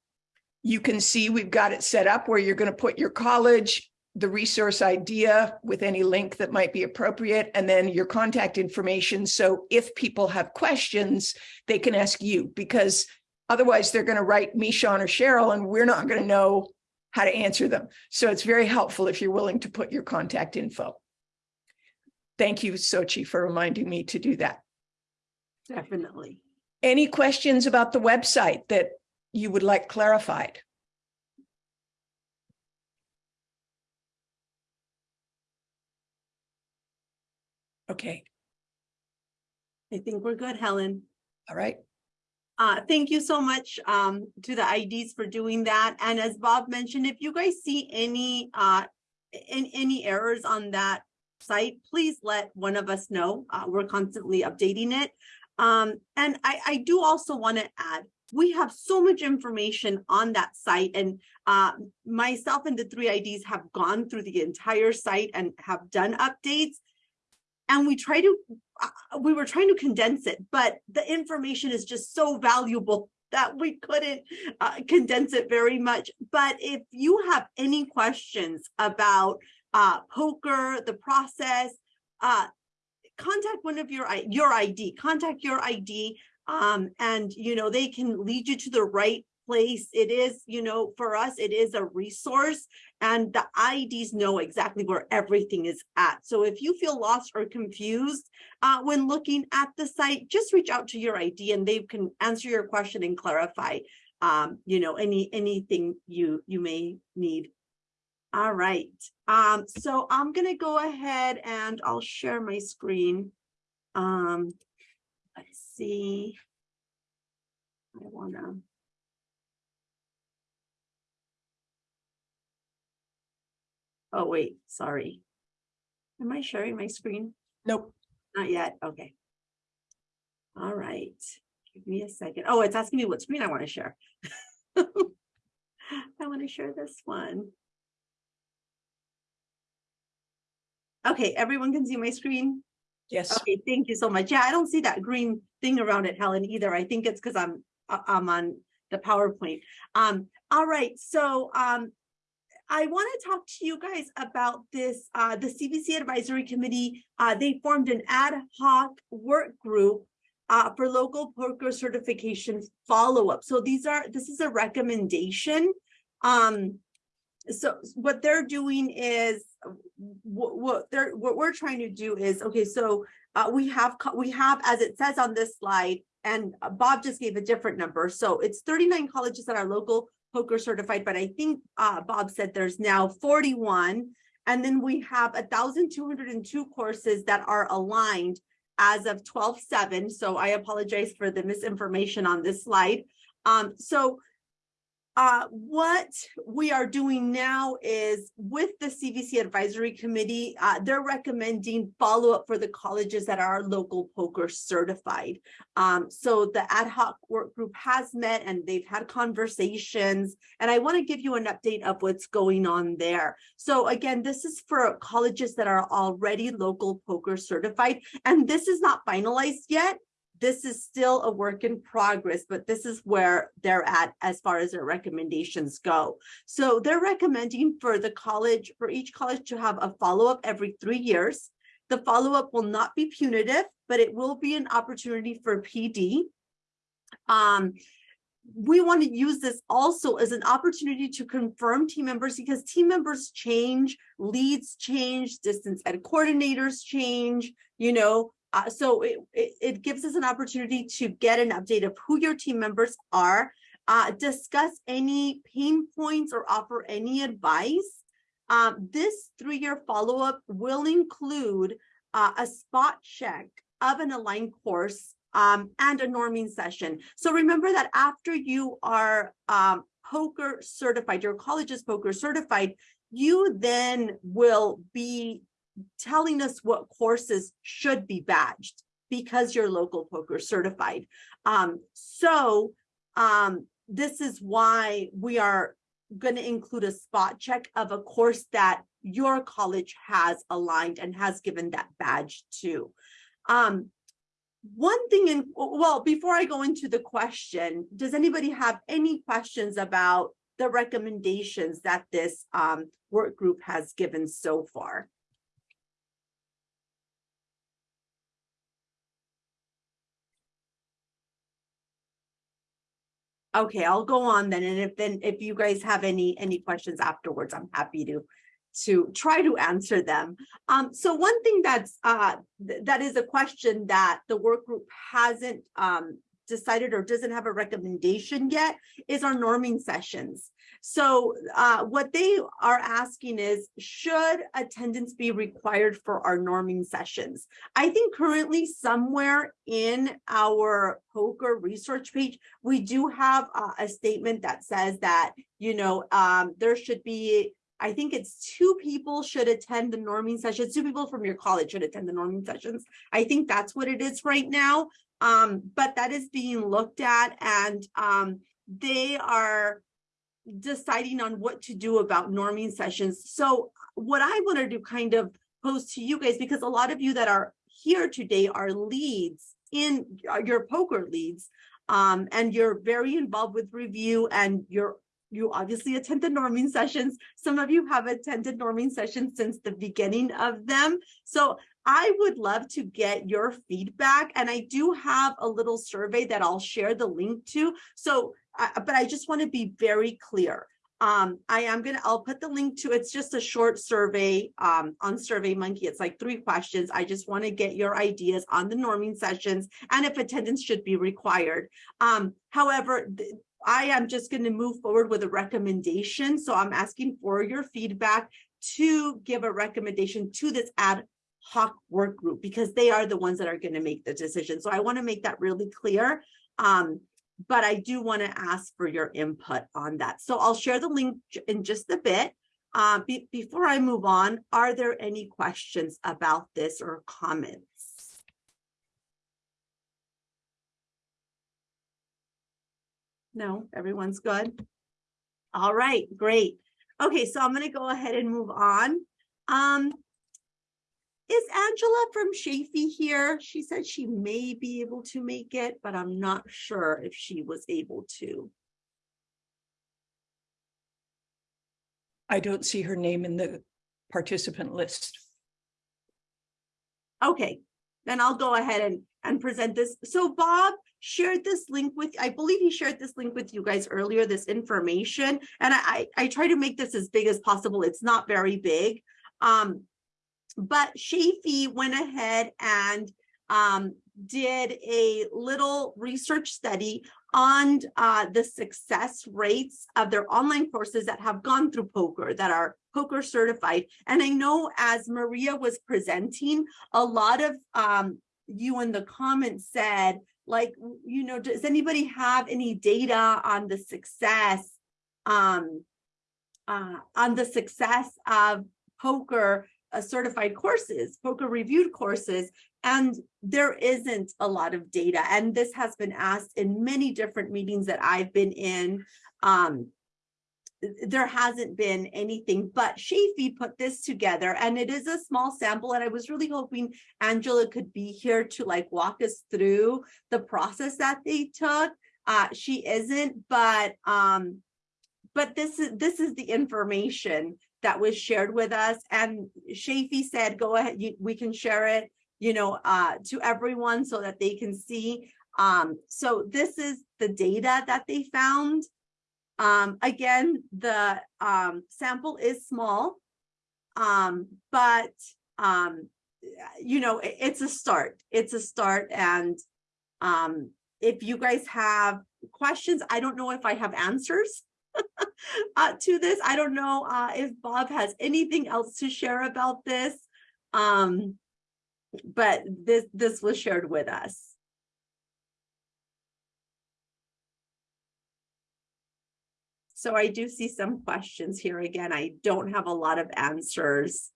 you can see we've got it set up where you're going to put your college, the resource idea with any link that might be appropriate, and then your contact information. So if people have questions, they can ask you because otherwise they're going to write me, Sean, or Cheryl, and we're not going to know how to answer them. So it's very helpful if you're willing to put your contact info. Thank you, Sochi, for reminding me to do that. Definitely. Any questions about the website that you would like clarified? Okay, I think we're good, Helen. all right. Uh, thank you so much um, to the IDs for doing that. And as Bob mentioned, if you guys see any uh, in any errors on that site, please let one of us know. Uh, we're constantly updating it. Um, and I, I do also want to add, we have so much information on that site and uh, myself and the three IDs have gone through the entire site and have done updates. And we try to, uh, we were trying to condense it, but the information is just so valuable that we couldn't uh, condense it very much. But if you have any questions about uh, POCR, the process, uh, contact one of your your ID, contact your ID, um, and you know they can lead you to the right place. It is, you know, for us, it is a resource and the IDs know exactly where everything is at. So if you feel lost or confused uh, when looking at the site, just reach out to your ID and they can answer your question and clarify, um, you know, any anything you you may need. All right. Um, so I'm going to go ahead and I'll share my screen. Um, let's see. I want to. Oh, wait, sorry. Am I sharing my screen? Nope. Not yet. Okay. All right. Give me a second. Oh, it's asking me what screen I want to share. I want to share this one. Okay, everyone can see my screen? Yes. Okay, thank you so much. Yeah, I don't see that green thing around it, Helen, either. I think it's because I'm I- I'm on the PowerPoint. Um, all right, so um, I want to talk to you guys about this. Uh, the CVC Advisory Committee, uh, they formed an ad hoc work group uh, for local POCR certification follow-up. So these are this is a recommendation. Um, so what they're doing is what, what they're what we're trying to do is okay so uh, we have we have as it says on this slide and uh, bob just gave a different number. So it's 39 colleges that are local POCR certified but i think uh, bob said there's now 41 and then we have 1202 courses that are aligned as of 12 7 so i apologize for the misinformation on this slide. Um so uh, what we are doing now is with the CVC Advisory Committee, uh, they're recommending follow-up for the colleges that are local POCR certified. Um, so the ad hoc work group has met and they've had conversations, and I want to give you an update of what's going on there. So again, this is for colleges that are already local POCR certified, and this is not finalized yet this is still a work in progress, but this is where they're at as far as their recommendations go. So they're recommending for the college, for each college to have a follow-up every three years. The follow-up will not be punitive, but it will be an opportunity for PD. Um, we want to use this also as an opportunity to confirm team members because team members change, leads change, distance ed coordinators change, you know, uh, so it, it, it gives us an opportunity to get an update of who your team members are, uh, discuss any pain points or offer any advice. Um, this three-year follow-up will include uh, a spot check of an aligned course um, and a norming session. So remember that after you are um, POCR certified, your college is POCR certified, you then will be telling us what courses should be badged because you're local POCR certified. Um, so um, this is why we are going to include a spot check of a course that your college has aligned and has given that badge to. Um, one thing in, well, before I go into the question, does anybody have any questions about the recommendations that this um, work group has given so far? Okay, I'll go on then, and if then, if you guys have any, any questions afterwards, I'm happy to, to try to answer them. Um, so one thing that's, uh, th- that is a question that the work group hasn't, um, decided or doesn't have a recommendation yet is our norming sessions. So, uh, what they are asking is, should attendance be required for our norming sessions? I think currently somewhere in our POCR research page, we do have uh, a statement that says that, you know, um, there should be, I think it's two people should attend the norming sessions, two people from your college should attend the norming sessions. I think that's what it is right now. Um, but that is being looked at and um, they are deciding on what to do about norming sessions. So what I wanted to kind of pose to you guys, because a lot of you that are here today are leads in uh, your POCR leads, um, and you're very involved with review and you're you obviously attended norming sessions. Some of you have attended norming sessions since the beginning of them. So I would love to get your feedback. And I do have a little survey that I'll share the link to. So uh, but I just want to be very clear. Um, I am gonna, I'll put the link to, it's just a short survey, um, on Survey Monkey. It's like three questions. I just want to get your ideas on the norming sessions and if attendance should be required. Um, however, I am just going to move forward with a recommendation. So I'm asking for your feedback to give a recommendation to this ad hoc work group because they are the ones that are going to make the decision. So I want to make that really clear. Um, but I do want to ask for your input on that. So I'll share the link in just a bit. Uh, be- before I move on, are there any questions about this or comments? No, everyone's good. All right, great. Okay, so I'm gonna go ahead and move on. Um, is Angela from Chaffey here? She said she may be able to make it, but I'm not sure if she was able to. I don't see her name in the participant list. Okay, then I'll go ahead and, and present this. So Bob shared this link with, I believe he shared this link with you guys earlier, this information. And I, I, I try to make this as big as possible. It's not very big. Um, but Chaffey went ahead and um, did a little research study on uh, the success rates of their online courses that have gone through POCR, that are POCR certified. And I know as Maria was presenting, a lot of um, you in the comments said, like, you know, does anybody have any data on the success, um, uh, on the success of POCR uh, certified courses, POCR reviewed courses, and there isn't a lot of data. And this has been asked in many different meetings that I've been in. Um, there hasn't been anything, but Chaffey put this together and it is a small sample. And I was really hoping Angela could be here to like walk us through the process that they took. Uh, she isn't, but um, but this is this is the information that was shared with us. And Chaffey said, go ahead, you, we can share it, you know, uh, to everyone so that they can see. Um, so this is the data that they found. Um, again, the um, sample is small, um, but um, you know, it- it's a start. It's a start. And um, if you guys have questions, I don't know if I have answers uh, to this. I don't know uh, if Bob has anything else to share about this. Um, but this this was shared with us. So I do see some questions here. Again, I don't have a lot of answers.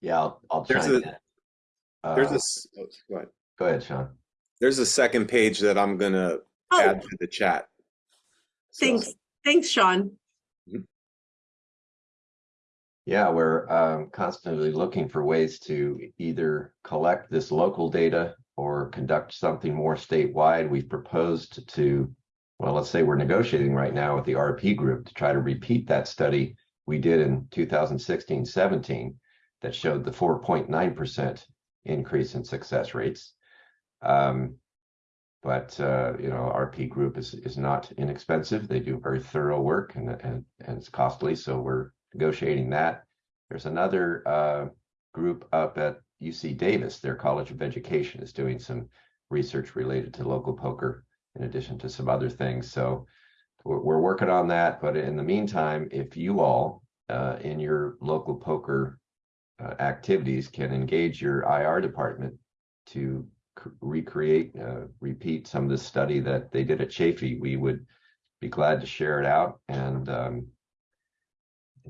Yeah, I'll, I'll There's chime a- in. There's Uh, this, go ahead. Go ahead, Sean. There's a second page that I'm gonna Oh, add to the chat. So- thanks, thanks, Sean. Yeah, we're um, constantly looking for ways to either collect this local data or conduct something more statewide. We've proposed to, well, let's say we're negotiating right now with the RP group to try to repeat that study we did in 2016, 17 that showed the 4.9% increase in success rates. Um, but uh, you know, RP group is is not inexpensive. They do very thorough work and and, and it's costly. So we're negotiating that. There's another uh, group up at UC Davis, their College of Education is doing some research related to local POCR, in addition to some other things. So we're, we're working on that. But in the meantime, if you all uh, in your local POCR uh, activities can engage your IR department to recreate, uh, repeat some of the study that they did at Chaffey, we would be glad to share it out. And um,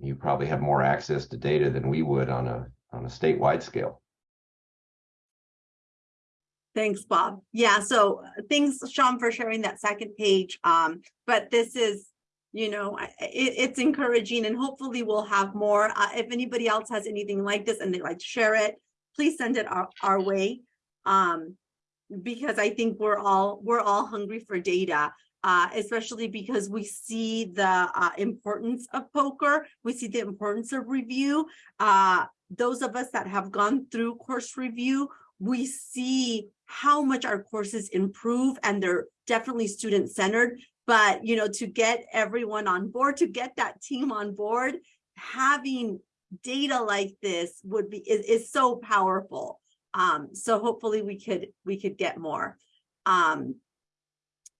you probably have more access to data than we would on a on a statewide scale. Thanks, Bob. Yeah, so uh, thanks, Sean, for sharing that second page. Um, but this is, you know, it, it's encouraging and hopefully we'll have more. Uh, if anybody else has anything like this and they'd like to share it, please send it our, our way. Um, because I think we're all, we're all hungry for data. Uh, especially because we see the uh, importance of POCR, we see the importance of review. Uh, those of us that have gone through course review, we see how much our courses improve and they're definitely student centered. But, you know, to get everyone on board, to get that team on board, having data like this would be is, is so powerful. Um, so hopefully we could we could get more. Um,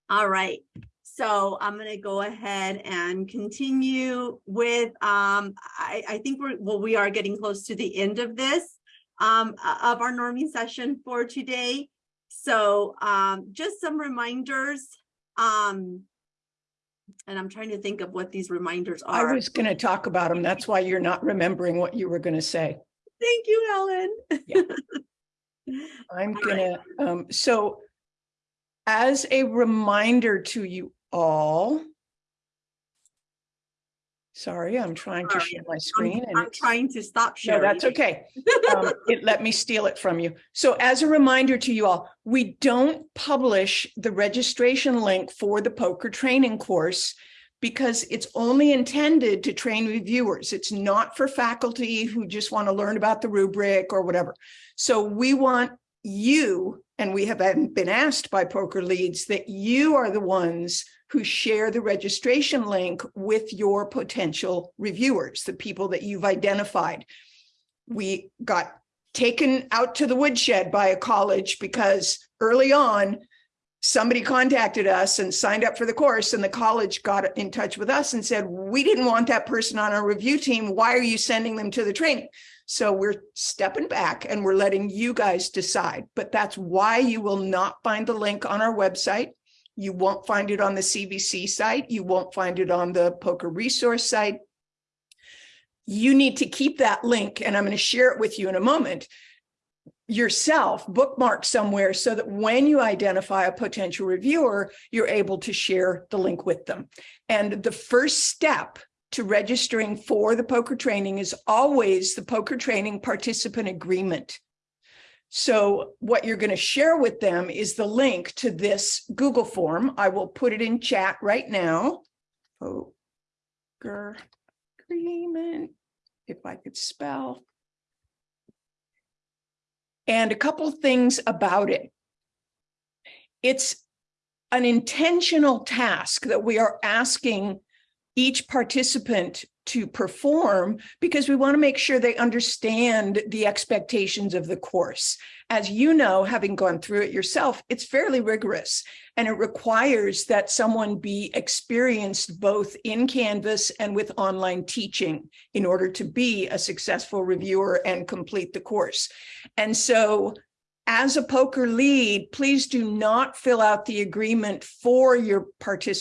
all right. So I'm going to go ahead and continue with, um, I, I think we're, well, we are getting close to the end of this, um, of our norming session for today. So, um, just some reminders, um, and I'm trying to think of what these reminders are. I was going to talk about them. That's why you're not remembering what you were going to say. Thank you, Helen. I'm gonna, um, so as a reminder to you all. Sorry, I'm trying to share my I'm, screen and I'm trying to stop sharing. no, that's okay. Um, It let me steal it from you. So as a reminder to you all, we don't publish the registration link for the POCR training course because it's only intended to train reviewers. It's not for faculty who just want to learn about the rubric or whatever. So we want you, and we have been asked by POCR leads that you are the ones who share the registration link with your potential reviewers, the people that you've identified. We got taken out to the woodshed by a college because early on, somebody contacted us and signed up for the course and the college got in touch with us and said, we didn't want that person on our review team. Why are you sending them to the training? So we're stepping back and we're letting you guys decide. But that's why you will not find the link on our website. You won't find it on the CVC site. You won't find it on the POCR resource site. You need to keep that link and I'm going to share it with you in a moment yourself bookmark somewhere so that when you identify a potential reviewer, you're able to share the link with them. And the first step to registering for the POCR training is always the POCR training participant agreement. So what you're going to share with them is the link to this Google form. I will put it in chat right now. POCR agreement, if I could spell. And a couple things about it. It's an intentional task that we are asking each participant to perform because we want to make sure they understand the expectations of the course. As you know, having gone through it yourself, it's fairly rigorous and it requires that someone be experienced both in Canvas and with online teaching in order to be a successful reviewer and complete the course. And so as a POCR lead, please do not fill out the agreement for your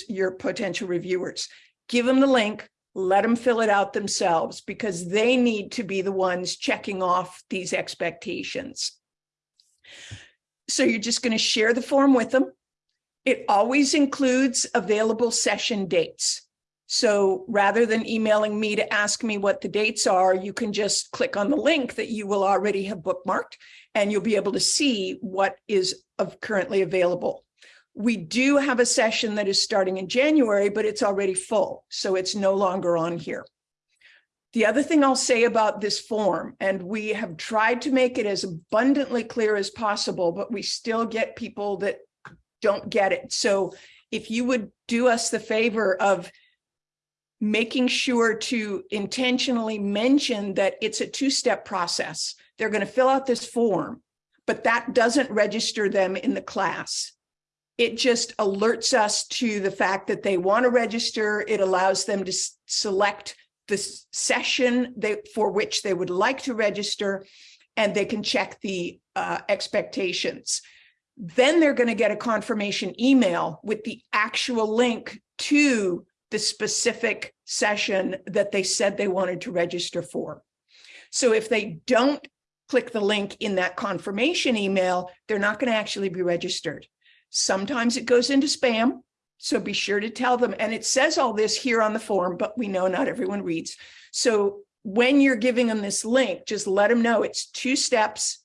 your potential reviewers. Give them the link, let them fill it out themselves because they need to be the ones checking off these expectations. So you're just going to share the form with them. It always includes available session dates. So rather than emailing me to ask me what the dates are, you can just click on the link that you will already have bookmarked and you'll be able to see what is of currently available. We do have a session that is starting in January, but it's already full, so it's no longer on here. The other thing I'll say about this form, and we have tried to make it as abundantly clear as possible, but we still get people that don't get it. So if you would do us the favor of making sure to intentionally mention that it's a two-step process. They're going to fill out this form, but that doesn't register them in the class. It just alerts us to the fact that they want to register. It allows them to select the session they, for which they would like to register, and they can check the uh, expectations. Then they're going to get a confirmation email with the actual link to the specific session that they said they wanted to register for. So if they don't click the link in that confirmation email, they're not going to actually be registered. Sometimes it goes into spam, so be sure to tell them. And it says all this here on the form, but we know not everyone reads. So when you're giving them this link, just let them know it's two steps.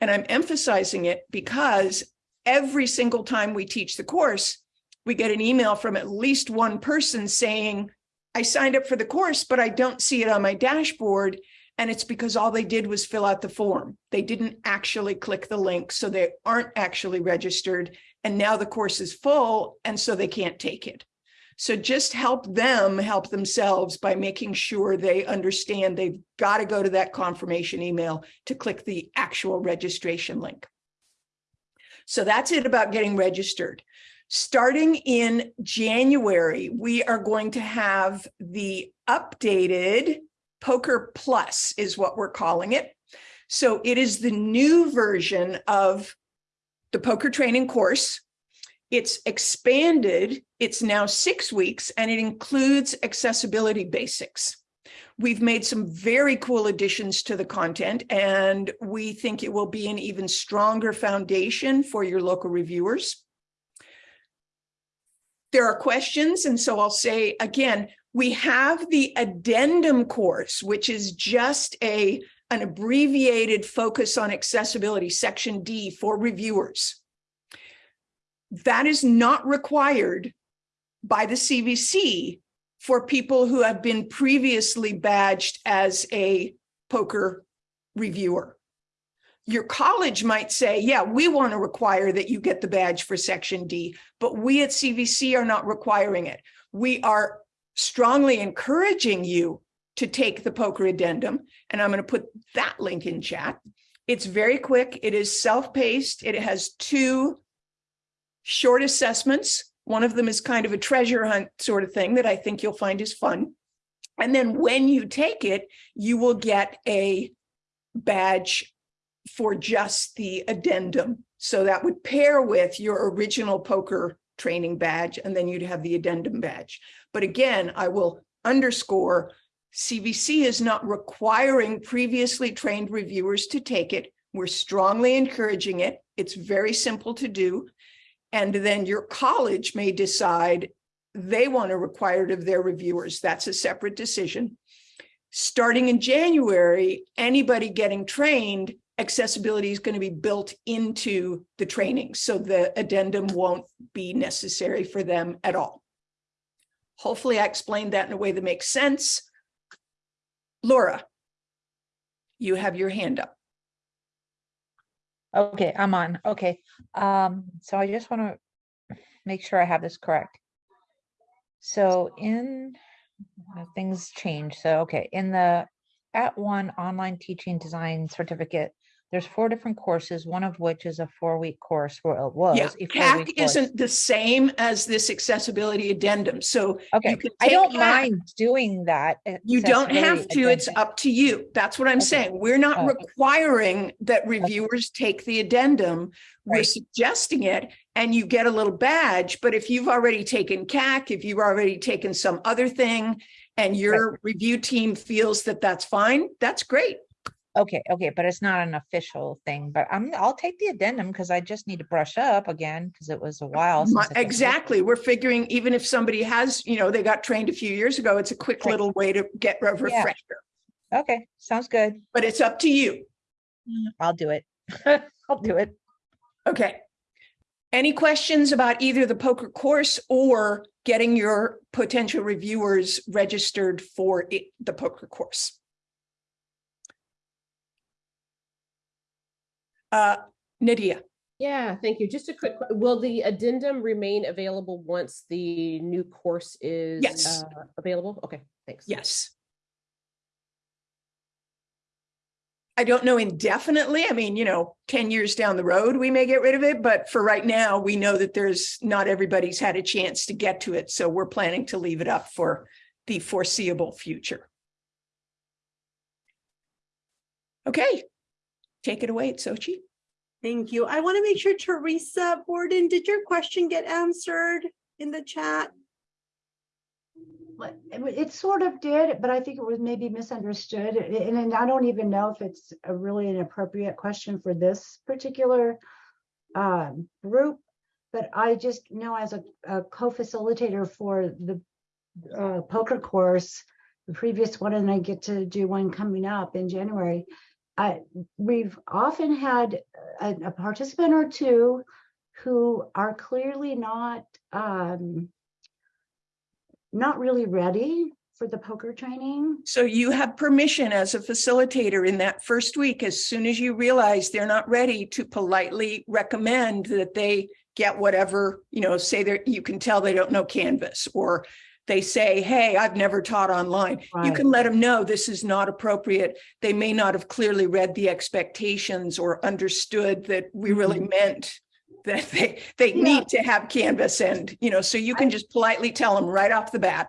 And I'm emphasizing it because every single time we teach the course, we get an email from at least one person saying, I signed up for the course, but I don't see it on my dashboard. And it's because all they did was fill out the form. They didn't actually click the link, so they aren't actually registered. And now the course is full, and so they can't take it. So just help them help themselves by making sure they understand they've got to go to that confirmation email to click the actual registration link. So that's it about getting registered. Starting in January, we are going to have the updated POCR Plus is what we're calling it. So it is the new version of the POCR training course. It's expanded. It's now six weeks and it includes accessibility basics. We've made some very cool additions to the content and we think it will be an even stronger foundation for your local reviewers. There are questions, and so I'll say again, we have the addendum course, which is just a an abbreviated focus on accessibility, section D for reviewers. That is not required by the CVC for people who have been previously badged as a POCR reviewer. Your college might say, yeah, we want to require that you get the badge for section D, but we at CVC are not requiring it. We are strongly encouraging you to take the POCR addendum. And I'm going to put that link in chat. It's very quick. It is self-paced. It has two short assessments. One of them is kind of a treasure hunt sort of thing that I think you'll find is fun. And then when you take it, you will get a badge for just the addendum. So that would pair with your original POCR training badge, and then you'd have the addendum badge. But again, I will underscore CVC is not requiring previously trained reviewers to take it. We're strongly encouraging it. It's very simple to do. And then your college may decide they want to require it of their reviewers. That's a separate decision. Starting in January, anybody getting trained, accessibility is going to be built into the training. So the addendum won't be necessary for them at all. Hopefully I explained that in a way that makes sense. Laura, you have your hand up. Okay, I'm on. Okay. Um, so I just want to make sure I have this correct. So in things change. So, okay, in the @ONE online teaching design certificate, there's four different courses, one of which is a four-week course, well, it was. Yeah, CAC course. isn't the same as this accessibility addendum. So Okay, you can I don't CAC. mind doing that. You don't have to, it's up to you. That's what I'm Okay. saying. We're not Oh, okay. requiring that reviewers take the addendum. We're suggesting it and you get a little badge. But if you've already taken CAC, if you've already taken some other thing and your review team feels that that's fine, that's great. Okay, okay, but it's not an official thing, but I'm, I'll take the addendum because I just need to brush up again because it was a while. Since I. Exactly. We're figuring even if somebody has, you know, they got trained a few years ago, it's a quick Right. little way to get a refresher. Okay, sounds good. But it's up to you. Mm, I'll do it. I'll do it. Okay. Any questions about either the POCR course or getting your potential reviewers registered for it, the POCR course? Uh, Nydia, Yeah, thank you. Just a quick, will the addendum remain available once the new course is Yes. uh, available? Okay, thanks. yes. I don't know indefinitely. I mean, you know, 10 years down the road, we may get rid of it, but for right now, we know that there's not everybody's had a chance to get to it. So we're planning to leave it up for the foreseeable future. Okay, take it away, Sochi. Thank you. I want to make sure Teresa Borden, did your question get answered in the chat? What- It sort of did, but I think it was maybe misunderstood. a- And I don't even know if it's a really an appropriate question for this particular um, group. But I just know as a, a co-facilitator for the uh, POCR course, the previous one, and I get to do one coming up in January. I, we've often had a, a participant or two who are clearly not um, not really ready for the POCR training. So you have permission as a facilitator in that first week, as soon as you realize they're not ready to politely recommend that they get whatever, you know, say that you can tell they don't know Canvas or they say, hey, I've never taught online. You can let them know this is not appropriate. They may not have clearly read the expectations or understood that we really meant that they, they Yeah. need to have Canvas and, you know, so you can just politely tell them right off the bat.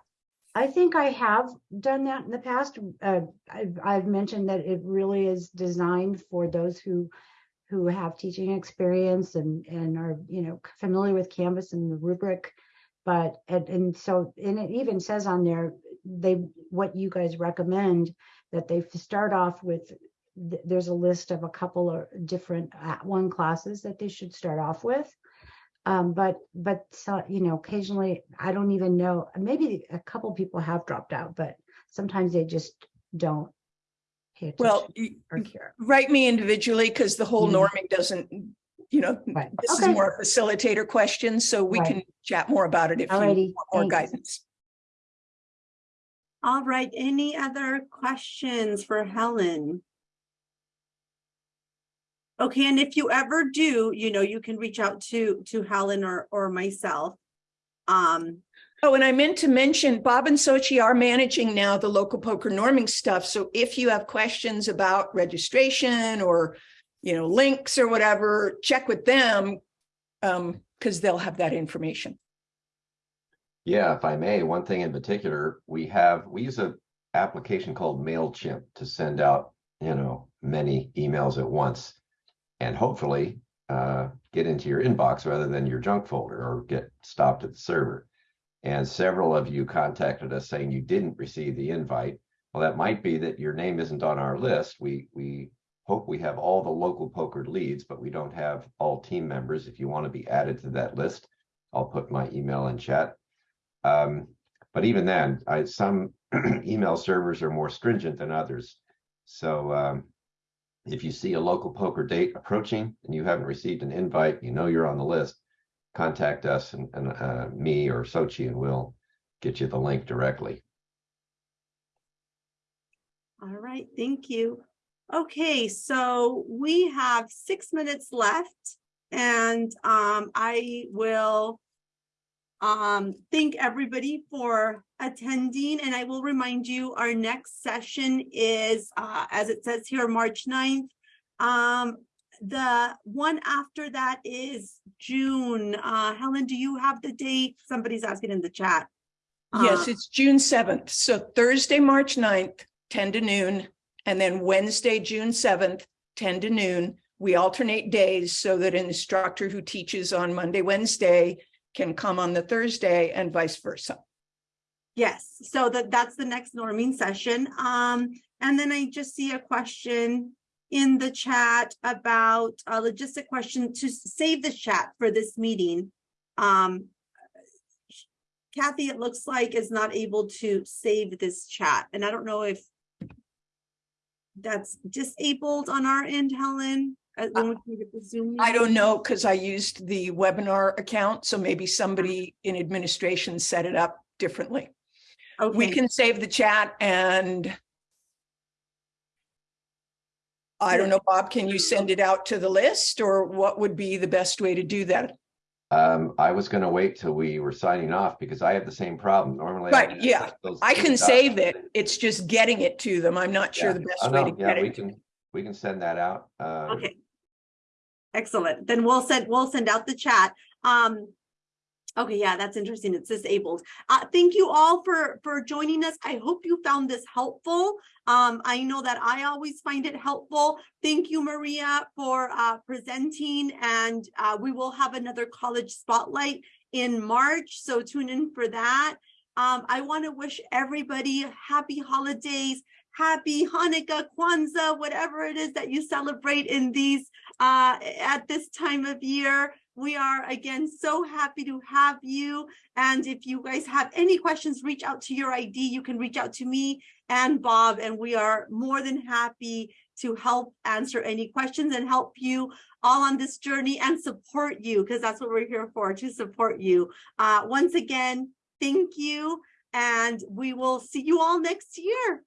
I think I have done that in the past. Uh, I've, I've mentioned that it really is designed for those who who have teaching experience and and are you know familiar with Canvas and the rubric. But and, and so and it even says on there they what you guys recommend that they start off with. th- There's a list of a couple of different @ONE classes that they should start off with. Um, but, but, so, you know, occasionally, I don't even know, maybe a couple people have dropped out, but sometimes they just don't Well, or care. write me individually because the whole Mhm. norming doesn't, you know, Right. this is more a facilitator question, so we Right. can chat more about it if you want more thanks. guidance. All right, any other questions for Helen? Okay, and if you ever do, you know, you can reach out to, to Helen or, or myself. Um, Oh, and I meant to mention, Bob and Sochi are managing now the local POCR norming stuff. So if you have questions about registration or, you know, links or whatever, check with them. Um, because they'll have that information. Yeah, if I may, one thing in particular, we have, we use a application called MailChimp to send out, you know, many emails at once. And hopefully uh, get into your inbox rather than your junk folder or get stopped at the server. And several of you contacted us saying you didn't receive the invite. Well, that might be that your name isn't on our list. We we hope we have all the local POCR leads, but we don't have all team members. If you want to be added to that list, I'll put my email in chat. Um, but even then, I, some email servers are more stringent than others. So um, if you see a local POCR date approaching and you haven't received an invite, you know you're on the list, contact us and, and uh, me or Sochi and we'll get you the link directly. all right, thank you. Okay, so we have six minutes left and um, I will um, thank everybody for attending and I will remind you, our next session is, uh, as it says here, March 9th. Um, the one after that is June. Uh, Helen, do you have the date? Somebody's asking in the chat. Yes, Uh, it's June seventh. So Thursday, March 9th, ten to noon, and then Wednesday, June seventh, ten to noon. We alternate days so that an instructor who teaches on Monday, Wednesday can come on the Thursday and vice versa. Yes, so that, that's the next norming session. Um, and then I just see a question in the chat about a logistic question to save the chat for this meeting. Um, Kathy, it looks like is not able to save this chat, and I don't know if that's disabled on our end, Helen. uh, when we can get the Zoom I don't know because I used the webinar account, so maybe somebody in administration set it up differently. We can save the chat and I don't know, Bob, can you send it out to the list or what would be the best way to do that? Um, I was gonna wait till we were signing off because I have the same problem. Normally. I Right, yeah. I can save it. It's just getting it to them. I'm not sure Yeah. the Oh, best way no, to Yeah, get we it. can, we can send that out. Um, Okay. Excellent. Then we'll send, we'll send out the chat. Um. Okay, yeah, that's interesting. It's disabled. Uh, thank you all for, for joining us. I hope you found this helpful. Um, I know that I always find it helpful. Thank you, Maria, for, uh, presenting and, uh, we will have another college spotlight in March, so tune in for that. Um, I want to wish everybody happy holidays, happy Hanukkah, Kwanzaa, whatever it is that you celebrate in these uh, at this time of year. We are again so happy to have you. And if you guys have any questions, reach out to your ID. You can reach out to me and Bob, and we are more than happy to help answer any questions and help you all on this journey and support you because that's what we're here for to support you. Uh, once again, thank you. and we will see you all next year.